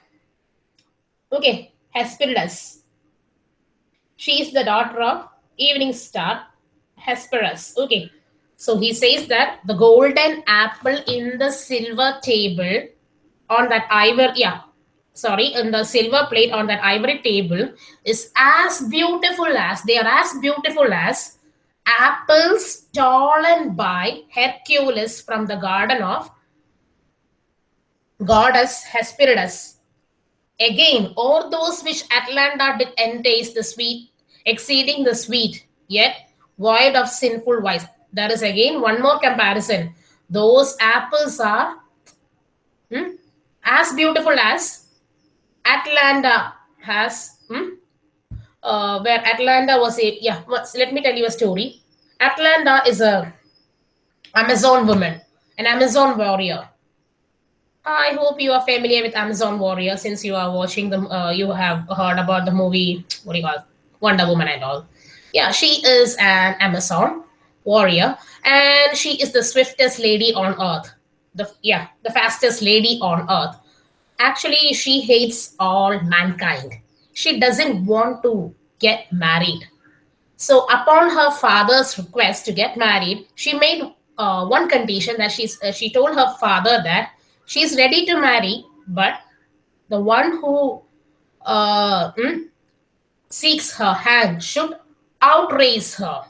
Okay, Hesperides. She is the daughter of Evening Star, Hesperus. Okay, so he says that the golden apple in the silver table on that ivory, yeah, sorry, in the silver plate on that ivory table is as beautiful as, they are as beautiful as apples stolen by Hercules from the garden of goddess Hesperides. Again, all those which Atlanta did entaste the sweet, exceeding the sweet, yet void of sinful vice. That is again one more comparison. Those apples are hmm, as beautiful as Atlanta has, hmm, uh, where Atlanta was a, yeah, let me tell you a story. Atlanta is a Amazon woman, an Amazon warrior. I hope you are familiar with Amazon warrior since you are watching them. Uh, you have heard about the movie, what do you call? Wonder Woman and all. Yeah, she is an Amazon warrior and she is the swiftest lady on earth. The, yeah, the fastest lady on earth. Actually, she hates all mankind. She doesn't want to get married. So upon her father's request to get married, she made uh, one condition that she's, uh, she told her father that she's ready to marry, but the one who uh, mm, seeks her hand should outrace her.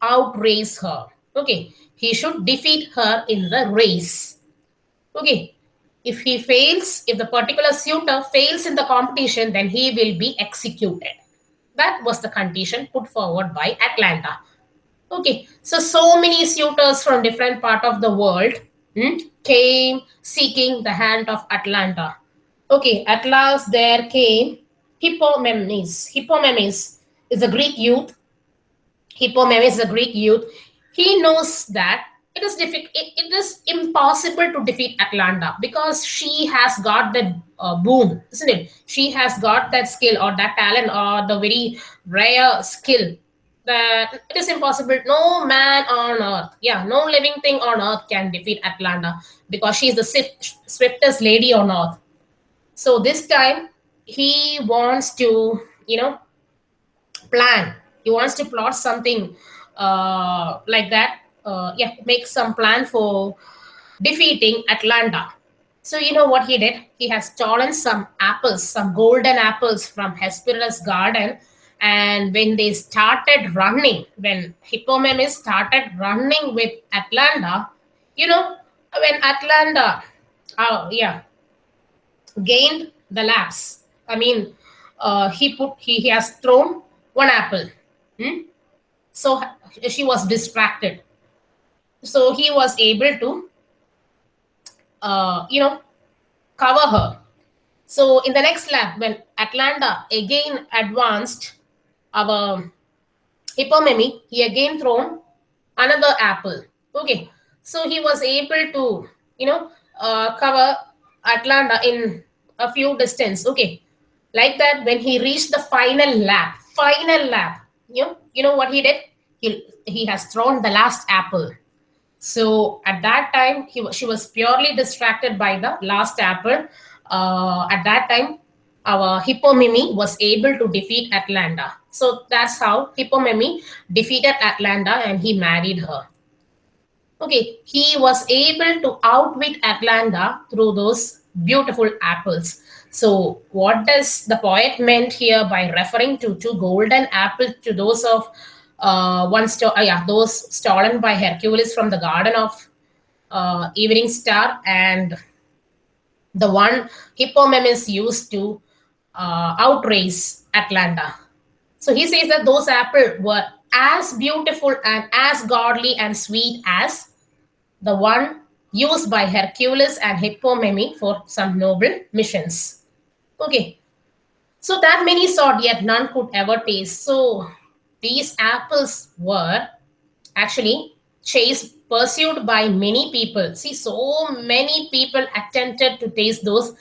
Outrace her. Okay. He should defeat her in the race. Okay. If he fails, if the particular suitor fails in the competition, then he will be executed. That was the condition put forward by atlanta Okay, so so many suitors from different part of the world hmm, came seeking the hand of Atlanta. Okay, at last there came Hippomenes. Hippomenes is a Greek youth. Hippomenes is a Greek youth. He knows that it is difficult. It, it is impossible to defeat Atlanta because she has got that uh, boom, isn't it? She has got that skill or that talent or the very rare skill that it is impossible. No man on earth, yeah, no living thing on earth can defeat Atlanta because she is the swift, swiftest lady on earth. So this time he wants to, you know, plan. He wants to plot something uh, like that. Uh, yeah, make some plan for defeating Atlanta. So you know what he did? He has stolen some apples, some golden apples from Hesperia's garden. And when they started running, when Hippomenes started running with Atlanta, you know, when Atlanta, oh yeah, gained the laps. I mean, uh, he put he, he has thrown one apple. Hmm? So she was distracted. So he was able to, uh, you know, cover her. So in the next lap, when Atlanta again advanced, our Hippomeme, he again thrown another apple. Okay, so he was able to, you know, uh, cover Atlanta in a few distance. Okay, like that. When he reached the final lap, final lap, you know, you know what he did? He he has thrown the last apple. So at that time, he she was purely distracted by the last apple. Uh, at that time, our Hippomeme was able to defeat Atlanta. So that's how Hippomeme defeated Atlanta and he married her. Okay, he was able to outwit Atlanta through those beautiful apples. So what does the poet meant here by referring to two golden apples to those of uh, one sto- uh, yeah, those stolen by Hercules from the garden of uh, Evening Star and the one Hippomenes used to uh, outrace Atlanta. So he says that those apples were as beautiful and as godly and sweet as the one used by Hercules and Hippomeme for some noble missions. Okay, so that many sought, yet none could ever taste. So these apples were actually chased, pursued by many people. See, so many people attempted to taste those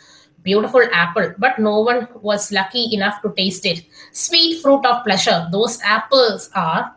beautiful apple, but no one was lucky enough to taste it. Sweet fruit of pleasure. Those apples are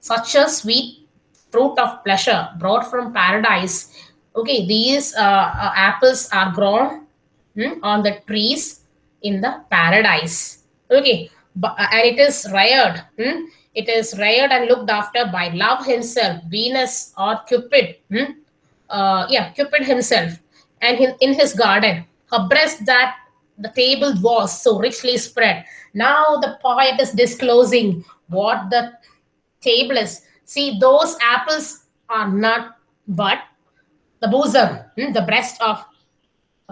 such a sweet fruit of pleasure brought from paradise. Okay, these uh, uh, apples are grown hmm, on the trees in the paradise. Okay, uh, and it is reared. Hmm? It is reared and looked after by love himself, Venus or Cupid. Hmm? Uh, yeah, Cupid himself, and in his garden. Her breast that the table was so richly spread. Now the poet is disclosing what the table is. See, those apples are not but the bosom, hmm, the breast of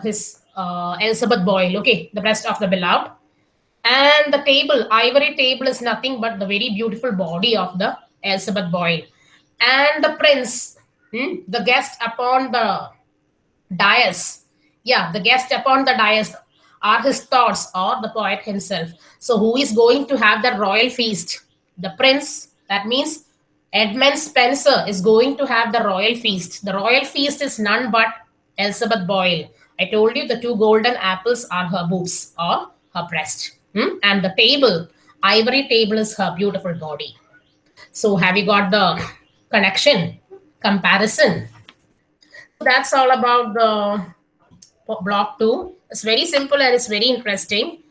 his uh, Elizabeth Boyle, okay, the breast of the beloved. And the table, ivory table is nothing but the very beautiful body of the Elizabeth Boyle. And the prince, hmm, the guest upon the dais, yeah, the guest upon the dais are his thoughts or the poet himself. So who is going to have the royal feast? The prince, that means Edmund spenser is going to have the royal feast. The royal feast is none but Elizabeth Boyle. I told you the two golden apples are her boobs or her breast. Hmm? And the table, ivory table is her beautiful body. So have you got the connection, comparison? That's all about the block two. It's very simple and it's very interesting.